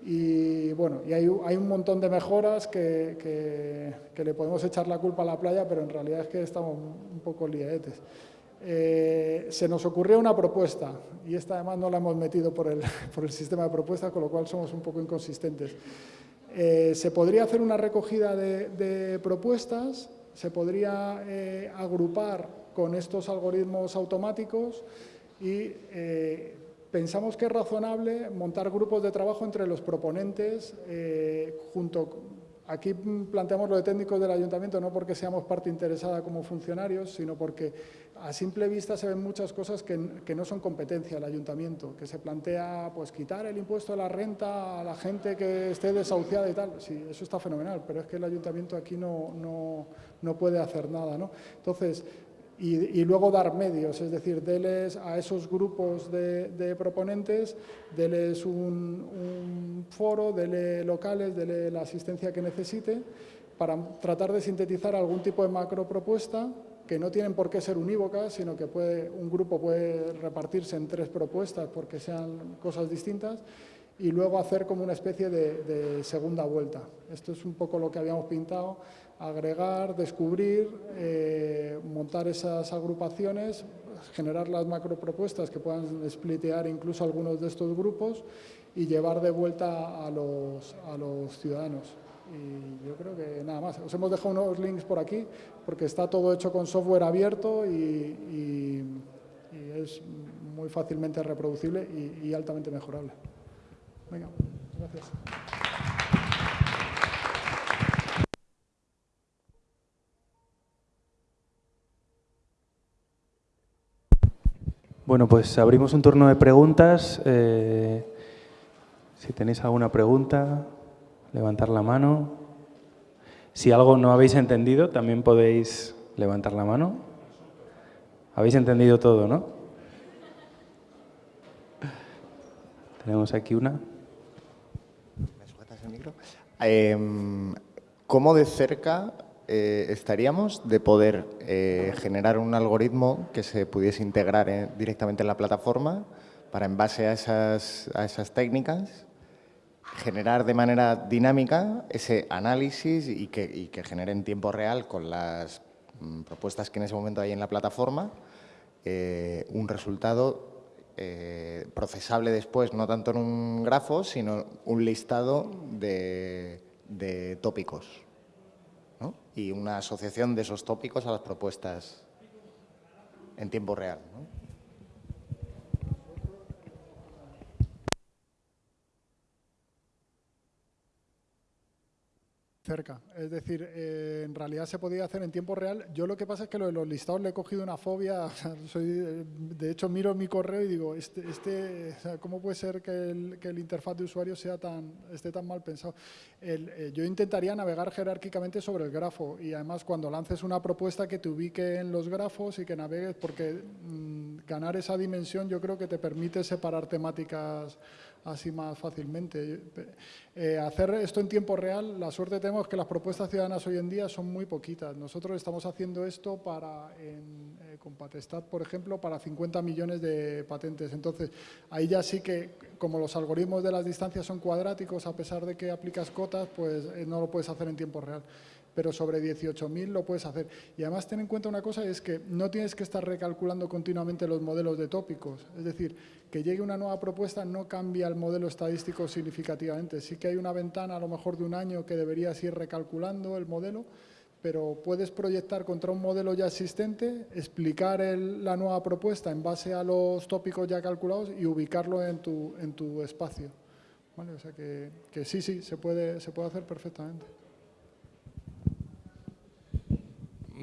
Y bueno, y hay, hay, un montón de mejoras que, que, le podemos echar la culpa a la playa, pero en realidad es que estamos un poco liaetes. Eh, se nos ocurrió una propuesta, y esta además no la hemos metido por el, por el sistema de propuestas, con lo cual somos un poco inconsistentes. Eh, se podría hacer una recogida de, de propuestas, se podría eh, agrupar con estos algoritmos automáticos y Pensamos que es razonable montar grupos de trabajo entre los proponentes, eh, junto, aquí planteamos lo de técnicos del ayuntamiento no porque seamos parte interesada como funcionarios, sino porque a simple vista se ven muchas cosas que, no son competencia del ayuntamiento, que se plantea pues quitar el impuesto de la renta a la gente que esté desahuciada y tal. Sí, eso está fenomenal, pero es que el ayuntamiento aquí no, no, no puede hacer nada. ¿no? Entonces, y, luego dar medios, es decir, deles a esos grupos de, proponentes, deles un, foro, dele locales, dele la asistencia que necesite para tratar de sintetizar algún tipo de macro propuesta que no tienen por qué ser unívocas, sino que puede, un grupo puede repartirse en tres propuestas porque sean cosas distintas y luego hacer como una especie de, de segunda vuelta. Esto es un poco lo que habíamos pintado agregar, descubrir, eh, montar esas agrupaciones, generar las macropropuestas que puedan splitear incluso algunos de estos grupos y llevar de vuelta a los, a los ciudadanos. Y yo creo que nada más. Os hemos dejado unos links por aquí porque está todo hecho con software abierto y, es muy fácilmente reproducible y, y altamente mejorable. Venga, gracias. Bueno, pues abrimos un turno de preguntas. Eh, si tenéis alguna pregunta, levantar la mano. Si algo no habéis entendido, también podéis levantar la mano. Habéis entendido todo, ¿no? Tenemos aquí una. ¿Me el micro? Eh, ¿Cómo de cerca eh, estaríamos de poder eh, generar un algoritmo que se pudiese integrar eh, directamente en la plataforma para, en base a esas, a esas técnicas, generar de manera dinámica ese análisis y que, que genere en tiempo real con las mm, propuestas que en ese momento hay en la plataforma un resultado procesable después, no tanto en un grafo, sino un listado de, de tópicos y una asociación de esos tópicos a las propuestas en tiempo real. Cerca. Es decir, eh, en realidad se podía hacer en tiempo real. Yo lo que pasa es que lo de los listados le he cogido una fobia. soy, de hecho, miro mi correo y digo, este, este, ¿cómo puede ser que el, que el, interfaz de usuario sea tan, esté tan mal pensado? Eh, yo intentaría navegar jerárquicamente sobre el grafo y además cuando lances una propuesta que te ubique en los grafos y que navegues, porque mm, ganar esa dimensión yo creo que te permite separar temáticas así más fácilmente. Eh, hacer esto en tiempo real, la suerte tenemos que las propuestas ciudadanas hoy en día son muy poquitas. Nosotros estamos haciendo esto para, en, eh, con Patestat, por ejemplo, para 50 millones de patentes. Entonces, ahí ya sí que, como los algoritmos de las distancias son cuadráticos, a pesar de que aplicas cotas, pues eh, no lo puedes hacer en tiempo real pero sobre 18.000 lo puedes hacer. Y además ten en cuenta una cosa, es que no tienes que estar recalculando continuamente los modelos de tópicos. Es decir, que llegue una nueva propuesta no cambia el modelo estadístico significativamente. Sí que hay una ventana a lo mejor de un año que deberías ir recalculando el modelo, pero puedes proyectar contra un modelo ya existente, explicar la nueva propuesta en base a los tópicos ya calculados y ubicarlo en tu, en tu espacio. O sea que, que sí, sí, se puede, se puede hacer perfectamente.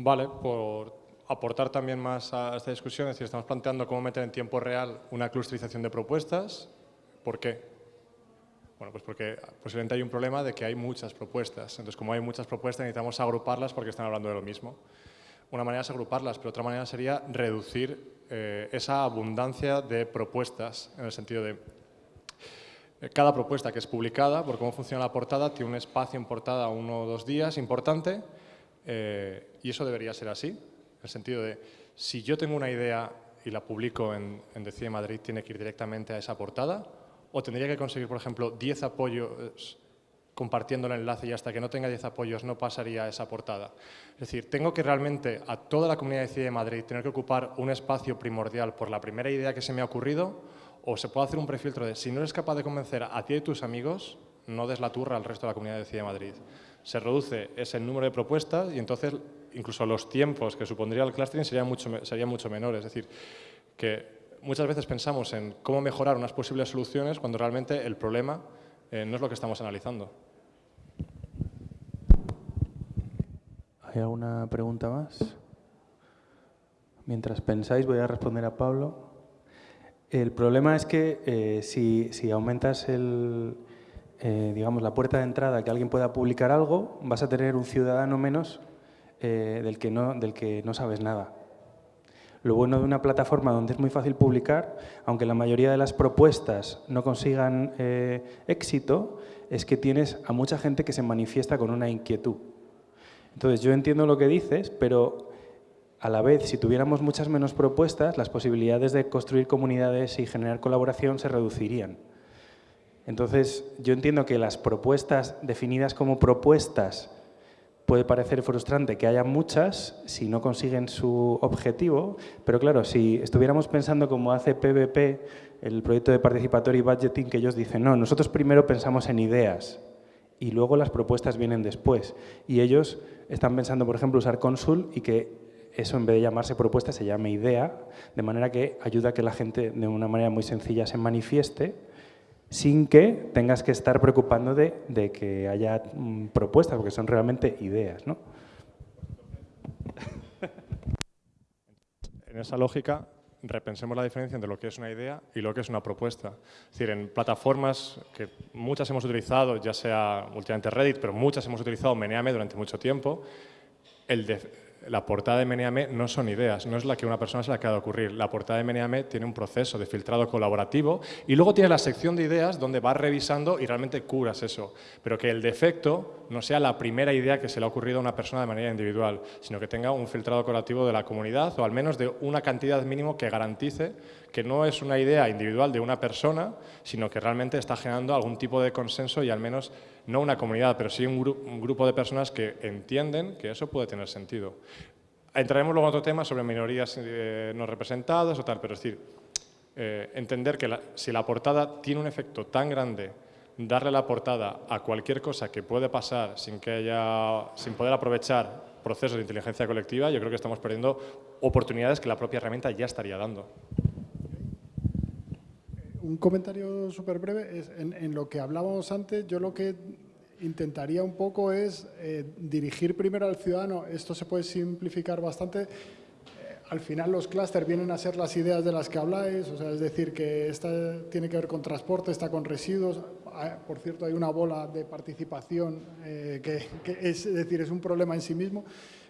Vale, por aportar también más a esta discusión, es decir, estamos planteando cómo meter en tiempo real una clusterización de propuestas. ¿Por qué? Bueno, pues porque posiblemente hay un problema de que hay muchas propuestas. Entonces, como hay muchas propuestas, necesitamos agruparlas porque están hablando de lo mismo. Una manera es agruparlas, pero otra manera sería reducir eh, esa abundancia de propuestas, en el sentido de eh, cada propuesta que es publicada, por cómo funciona la portada, tiene un espacio en portada uno o dos días importante, eh, y eso debería ser así, en el sentido de, si yo tengo una idea y la publico en, en Decide Madrid, tiene que ir directamente a esa portada, o tendría que conseguir, por ejemplo, 10 apoyos compartiendo el enlace y hasta que no tenga 10 apoyos no pasaría a esa portada. Es decir, tengo que realmente a toda la comunidad de Decide Madrid tener que ocupar un espacio primordial por la primera idea que se me ha ocurrido o se puede hacer un prefiltro de si no eres capaz de convencer a ti y tus amigos, no des la turra al resto de la comunidad de Decide Madrid se reduce ese número de propuestas y entonces incluso los tiempos que supondría el clustering serían mucho, serían mucho menores. Es decir, que muchas veces pensamos en cómo mejorar unas posibles soluciones cuando realmente el problema eh, no es lo que estamos analizando. ¿Hay alguna pregunta más? Mientras pensáis, voy a responder a Pablo. El problema es que eh, si, si aumentas el, eh, digamos, la puerta de entrada que alguien pueda publicar algo, vas a tener un ciudadano menos eh, del, que no, del que no sabes nada. Lo bueno de una plataforma donde es muy fácil publicar, aunque la mayoría de las propuestas no consigan eh, éxito, es que tienes a mucha gente que se manifiesta con una inquietud. Entonces, yo entiendo lo que dices, pero a la vez, si tuviéramos muchas menos propuestas, las posibilidades de construir comunidades y generar colaboración se reducirían. Entonces, yo entiendo que las propuestas definidas como propuestas puede parecer frustrante que haya muchas si no consiguen su objetivo, pero claro, si estuviéramos pensando como hace PVP, el proyecto de Participatory Budgeting, que ellos dicen, no, nosotros primero pensamos en ideas y luego las propuestas vienen después. Y ellos están pensando, por ejemplo, usar Consul y que eso en vez de llamarse propuesta se llame idea, de manera que ayuda a que la gente de una manera muy sencilla se manifieste sin que tengas que estar preocupando de, que haya mm, propuestas, porque son realmente ideas. ¿no? En esa lógica, repensemos la diferencia entre lo que es una idea y lo que es una propuesta. Es decir, en plataformas que muchas hemos utilizado, ya sea últimamente Reddit, pero muchas hemos utilizado Meneame durante mucho tiempo, el, de, la portada de Meneame no son ideas, no es la que una persona se le acaba de ocurrir. La portada de Meneame tiene un proceso de filtrado colaborativo y luego tiene la sección de ideas donde vas revisando y realmente curas eso. Pero que el defecto no sea la primera idea que se le ha ocurrido a una persona de manera individual, sino que tenga un filtrado colaborativo de la comunidad o al menos de una cantidad mínimo que garantice que no es una idea individual de una persona, sino que realmente está generando algún tipo de consenso y al menos no una comunidad, pero sí un, grupo de personas que entienden que eso puede tener sentido. Entraremos luego en otro tema sobre minorías eh, no representadas o tal, pero es decir, eh, entender que si la portada tiene un efecto tan grande, darle la portada a cualquier cosa que puede pasar sin, que haya, sin poder aprovechar procesos de inteligencia colectiva, yo creo que estamos perdiendo oportunidades que la propia herramienta ya estaría dando un comentario súper breve. Es, en, lo que hablábamos antes, yo lo que intentaría un poco es eh, dirigir primero al ciudadano. Esto se puede simplificar bastante. Eh, al final los clústeres vienen a ser las ideas de las que habláis, o sea, es decir, que esta tiene que ver con transporte, está con residuos. Ah, por cierto, hay una bola de participación eh, que, es decir, es un problema en sí mismo.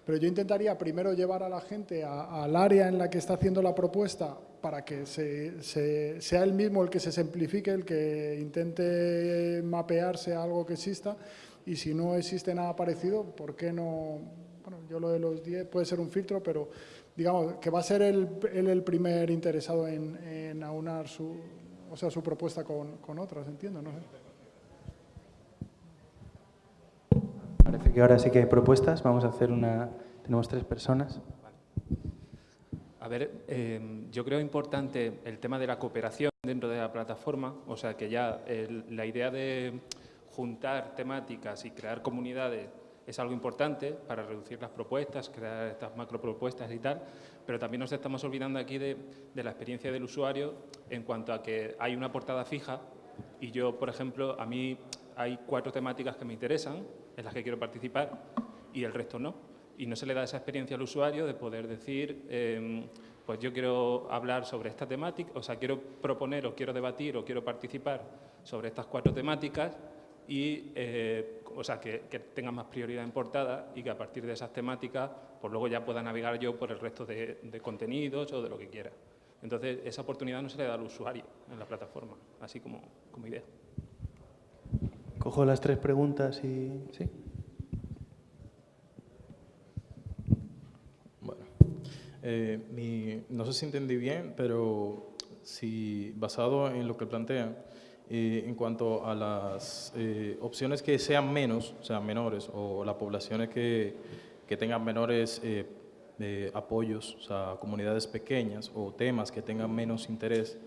Pero yo intentaría primero llevar a la gente al área en la que está haciendo la propuesta para que sea el mismo el que se simplifique, el que intente mapearse a algo que exista y si no existe nada parecido, ¿por qué no? Bueno, yo lo de los 10 puede ser un filtro, pero digamos que va a ser él el, primer interesado en, aunar su, o sea, su propuesta con, con otras, entiendo, no sé. Parece que ahora sí que hay propuestas. Vamos a hacer una... Tenemos tres personas. A ver, em, yo creo importante el tema de la cooperación dentro de la plataforma, o sea que ya la idea de juntar temáticas y crear comunidades es algo importante para reducir las propuestas, crear estas macropropuestas y tal, pero también nos estamos olvidando aquí de, de la experiencia del usuario en cuanto a que hay una portada fija y yo, por ejemplo, a mí hay cuatro temáticas que me interesan, en las que quiero participar y el resto no. Y no se le da esa experiencia al usuario de poder decir, em, pues yo quiero hablar sobre esta temática, o sea, quiero proponer o quiero debatir o quiero participar sobre estas cuatro temáticas y, eh, o sea, que, tengan más prioridad en portada y que a partir de esas temáticas, pues luego ya pueda navegar yo por el resto de, de contenidos o de lo que quiera. Entonces, esa oportunidad no se le da al usuario en la plataforma, así como, como idea. Cojo las tres preguntas y... ¿Sí? Bueno, eh, no sé si entendí bien, pero si basado en lo que plantean, eh, en cuanto a las eh, opciones que sean menos, o sea, menores, o las poblaciones que, que tengan menores apoyos, o sea, comunidades pequeñas o temas que tengan menos interés,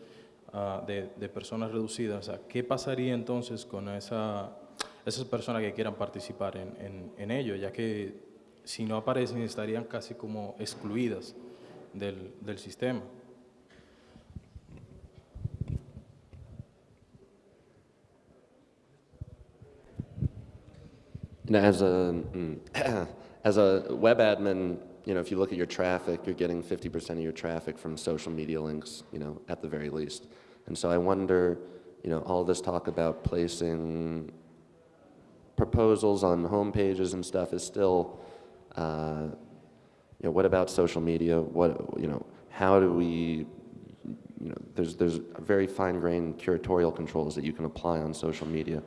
Ah, de, personas reducidas, ¿qué pasaría entonces con esa, esas personas que quieran participar en, en, ello? Ya que si no aparecen estarían casi como excluidas del, del sistema. as a, mm, as a web admin, you know, if you look at your traffic, you're getting 50% of your traffic from social media links, you know, at the very least. And so I wonder, you know, all this talk about placing proposals on home pages and stuff is still, uh, you know, what about social media? What, you know, how do we, you know, there's, there's very fine-grained curatorial controls that you can apply on social media.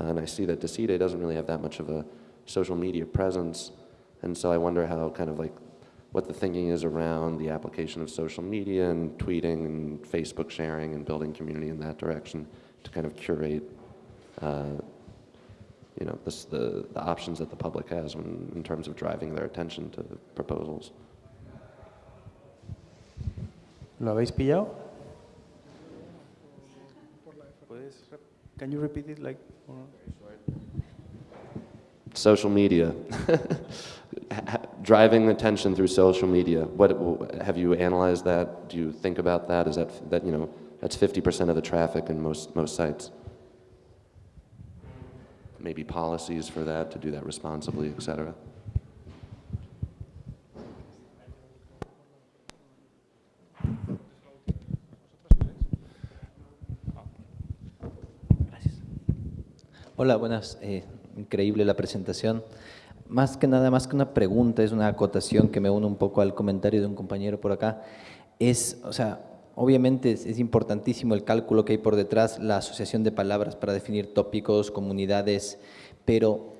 Uh, and I see that Decide doesn't really have that much of a social media presence. And so I wonder how kind of like what the thinking is around the application of social media and tweeting and Facebook sharing and building community in that direction to kind of curate uh, you know, this, the, the options that the public has when, in terms of driving their attention to proposals. ¿Lo habéis pillado? Can you repeat it like? Social media, driving attention through social media. What have you analyzed that? Do you think about that? Is that that you know that's 50% of the traffic in most most sites? Maybe policies for that to do that responsibly, et cetera. Hola, buenas. Eh, increíble la presentación. Más que nada, más que una pregunta, es una acotación que me une un poco al comentario de un compañero por acá. Es, o sea, obviamente es, importantísimo el cálculo que hay por detrás, la asociación de palabras para definir tópicos, comunidades, pero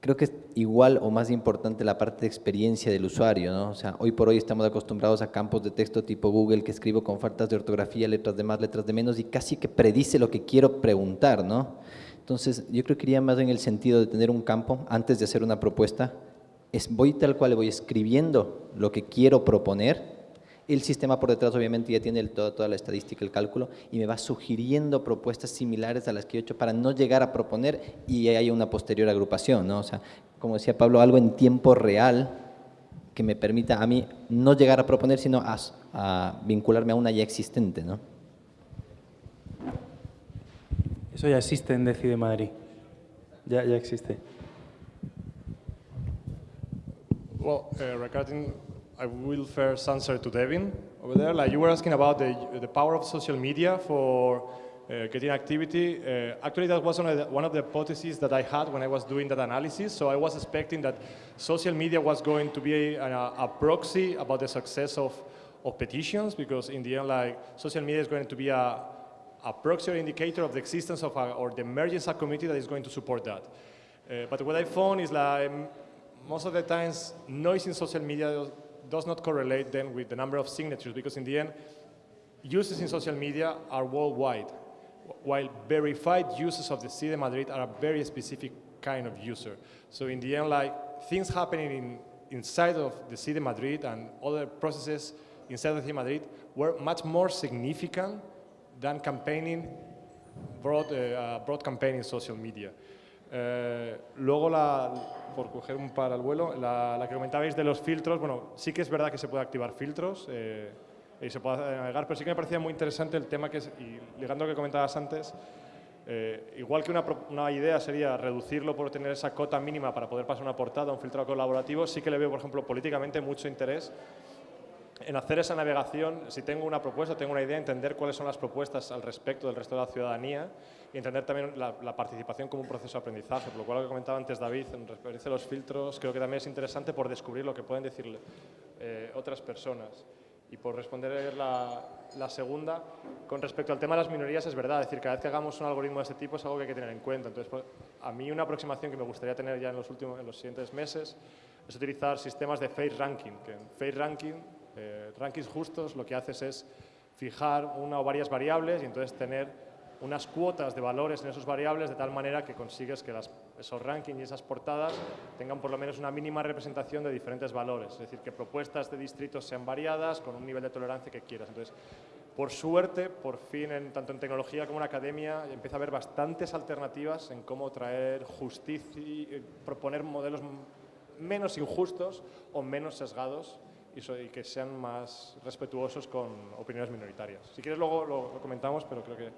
creo que es igual o más importante la parte de experiencia del usuario, ¿no? O sea, hoy por hoy estamos acostumbrados a campos de texto tipo Google que escribo con faltas de ortografía, letras de más, letras de menos y casi que predice lo que quiero preguntar, ¿no? Entonces, yo creo que iría más en el sentido de tener un campo antes de hacer una propuesta, es voy tal cual, voy escribiendo lo que quiero proponer, el sistema por detrás obviamente ya tiene el, toda la estadística, el cálculo, y me va sugiriendo propuestas similares a las que he hecho para no llegar a proponer y haya una posterior agrupación, ¿no? O sea, como decía Pablo, algo en tiempo real que me permita a mí no llegar a proponer, sino a, a vincularme a una ya existente, ¿no? Eso ya existe en Decide Madrid. Ya, ya existe. Well, uh, regarding, I will first answer to Devin over there. Like you were asking about the, the power of social media for uh, getting activity. Uh, actually, that was one of, the, one of the hypotheses that I had when I was doing that analysis. So I was expecting that social media was going to be a, a proxy about the success of, of petitions, because in the end, like social media is going to be a, a proxy or indicator of the existence of a, or the emergence of a community that is going to support that. Uh, but what I found is that m- most of the times noise in social media does, not correlate then with the number of signatures because in the end uses in social media are worldwide while verified users of the City de Madrid are a very specific kind of user. So in the end like things happening in, inside of the City de Madrid and other processes inside of the City de Madrid were much more significant than campaigning, broad, uh, broad campaign in social media. Eh, luego, la, por coger un par al vuelo, la, la, que comentabais de los filtros, bueno, sí que es verdad que se puede activar filtros eh, y se puede navegar, pero sí que me parecía muy interesante el tema que es, y ligando a lo que comentabas antes, eh, igual que una, una, idea sería reducirlo por tener esa cota mínima para poder pasar una portada, un filtro colaborativo, sí que le veo, por ejemplo, políticamente mucho interés en hacer esa navegación, si tengo una propuesta, tengo una idea, entender cuáles son las propuestas al respecto del resto de la ciudadanía y entender también la, la participación como un proceso de aprendizaje. Por lo cual, lo que comentaba antes David, en referencia a los filtros, creo que también es interesante por descubrir lo que pueden decir eh, otras personas. Y por responder la, la, segunda, con respecto al tema de las minorías, es verdad, es decir, cada vez que hagamos un algoritmo de este tipo es algo que hay que tener en cuenta. Entonces, pues, a mí una aproximación que me gustaría tener ya en los, últimos, en los siguientes meses es utilizar sistemas de face ranking, que en face ranking eh, rankings justos lo que haces es fijar una o varias variables y entonces tener unas cuotas de valores en esos variables de tal manera que consigues que las, esos rankings y esas portadas tengan por lo menos una mínima representación de diferentes valores. Es decir, que propuestas de distritos sean variadas con un nivel de tolerancia que quieras. Entonces, por suerte, por fin, en, tanto en tecnología como en academia, empieza a haber bastantes alternativas en cómo traer justicia y proponer modelos menos injustos o menos sesgados y que sean más respetuosos con opiniones minoritarias. Si quieres luego lo, comentamos, pero creo que...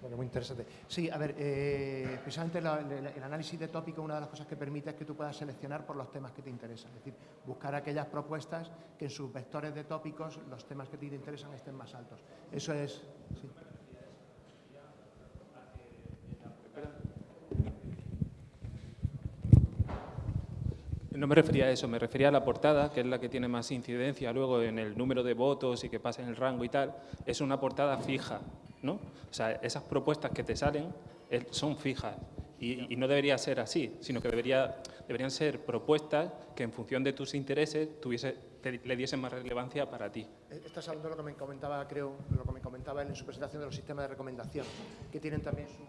Bueno, muy interesante. Sí, a ver, eh, precisamente el análisis de tópico, una de las cosas que permite es que tú puedas seleccionar por los temas que te interesan. Es decir, buscar aquellas propuestas que en sus vectores de tópicos los temas que te interesan estén más altos. Eso es... No me refería a eso, me refería a la portada, que es la que tiene más incidencia luego en el número de votos y que pasa en el rango y tal. Es una portada fija, ¿no? O sea, esas propuestas que te salen son fijas y, y no debería ser así, sino que debería, deberían ser propuestas que en función de tus intereses tuviese, te, le diesen más relevancia para ti. Estás hablando de lo que me comentaba, creo, lo que me comentaba él en su presentación de los sistemas de recomendación, que tienen también su...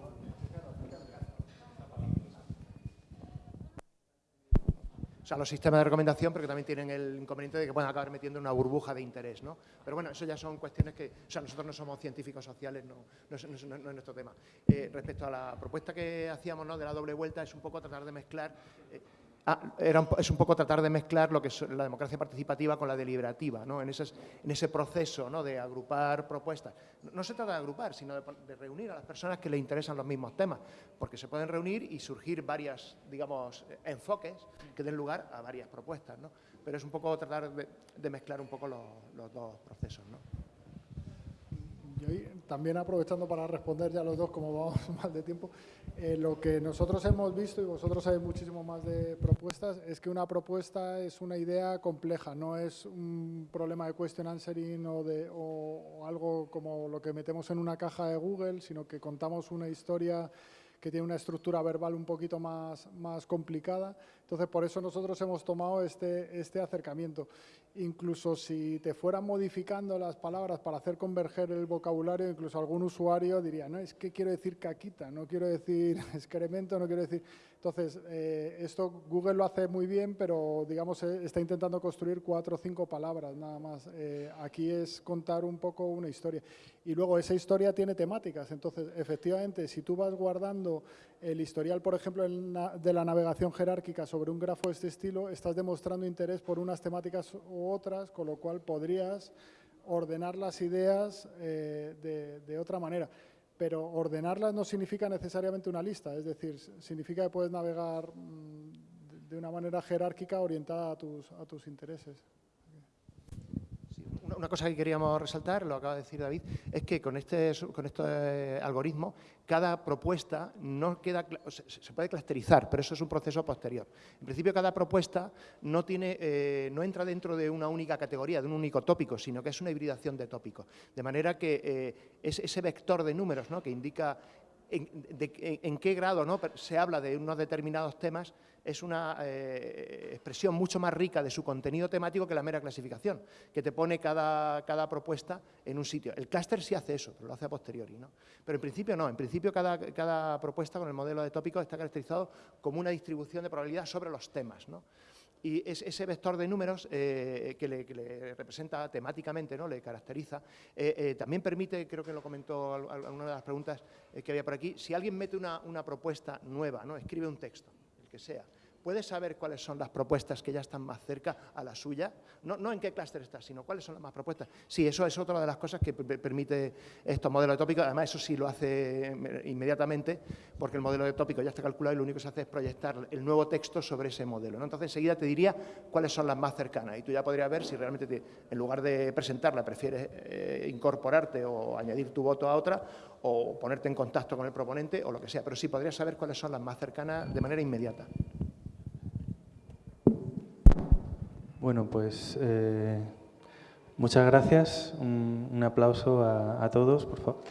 o sea, los sistemas de recomendación, pero que también tienen el inconveniente de que pueden acabar metiendo una burbuja de interés, ¿no? Pero bueno, eso ya son cuestiones que, o sea, nosotros no somos científicos sociales, no, no, es, nuestro tema. Eh, respecto a la propuesta que hacíamos, ¿no? De la doble vuelta, es un poco tratar de mezclar... Eh, Ah, es un poco tratar de mezclar lo que es la democracia participativa con la deliberativa, ¿no? en, ese, en ese proceso ¿no? de agrupar propuestas. No, se trata de agrupar, sino de, reunir a las personas que les interesan los mismos temas, porque se pueden reunir y surgir varias, digamos, enfoques que den lugar a varias propuestas. Pero es un poco tratar de, mezclar un poco los dos procesos. También aprovechando para responder ya los dos, como vamos mal de tiempo, eh, lo que nosotros hemos visto, y vosotros sabéis muchísimo más de propuestas, es que una propuesta es una idea compleja, no es un problema de question answering o, de, o algo como lo que metemos en una caja de Google, sino que contamos una historia que tiene una estructura verbal un poquito más, más complicada. Entonces, por eso nosotros hemos tomado este, este acercamiento. Incluso si te fueran modificando las palabras para hacer converger el vocabulario, incluso algún usuario diría, no, es que quiero decir caquita, no quiero decir excremento, no quiero decir... Entonces, eh, esto Google lo hace muy bien, pero digamos eh, está intentando construir cuatro o cinco palabras nada más. Eh, aquí es contar un poco una historia. Y luego esa historia tiene temáticas. Entonces, efectivamente, si tú vas guardando el historial, por ejemplo, de la navegación jerárquica sobre un grafo de este estilo, estás demostrando interés por unas temáticas u otras, con lo cual podrías ordenar las ideas de otra manera pero ordenarlas no significa necesariamente una lista, es decir, significa que puedes navegar mm, de una manera jerárquica orientada a tus, a tus intereses una cosa que queríamos resaltar, lo acaba de decir David, es que con este, con este algoritmo cada propuesta no queda, se puede clusterizar, pero eso es un proceso posterior. En principio cada propuesta no, tiene, eh, no entra dentro de una única categoría, de un único tópico, sino que es una hibridación de tópicos. De manera que eh, es ese vector de números ¿no? que indica en, qué grado ¿no? se habla de unos determinados temas es una eh, expresión mucho más rica de su contenido temático que la mera clasificación, que te pone cada, cada propuesta en un sitio. El clúster sí hace eso, pero lo hace a posteriori. ¿no? Pero en principio no, en principio cada, cada propuesta con el modelo de tópicos está caracterizado como una distribución de probabilidad sobre los temas. ¿no? Y ese vector de números eh, que, le, representa temáticamente, ¿no? le caracteriza, eh, eh, también permite, creo que lo comentó alguna de las preguntas que había por aquí, si alguien mete una, una propuesta nueva, ¿no? escribe un texto, el que sea, ¿Puedes saber cuáles son las propuestas que ya están más cerca a la suya? No, en qué clúster está, sino cuáles son las más propuestas. Sí, eso es otra de las cosas que permite estos modelos de tópicos. Además, eso sí lo hace inmediatamente, porque el modelo de tópico ya está calculado y lo único que se hace es proyectar el nuevo texto sobre ese modelo. Entonces, enseguida te diría cuáles son las más cercanas y tú ya podrías ver si realmente, en lugar de presentarla, prefieres eh, incorporarte o añadir tu voto a otra o ponerte en contacto con el proponente o lo que sea. Pero sí podrías saber cuáles son las más cercanas de manera inmediata. Bueno, pues eh, muchas gracias. Un, aplauso a, todos, por favor.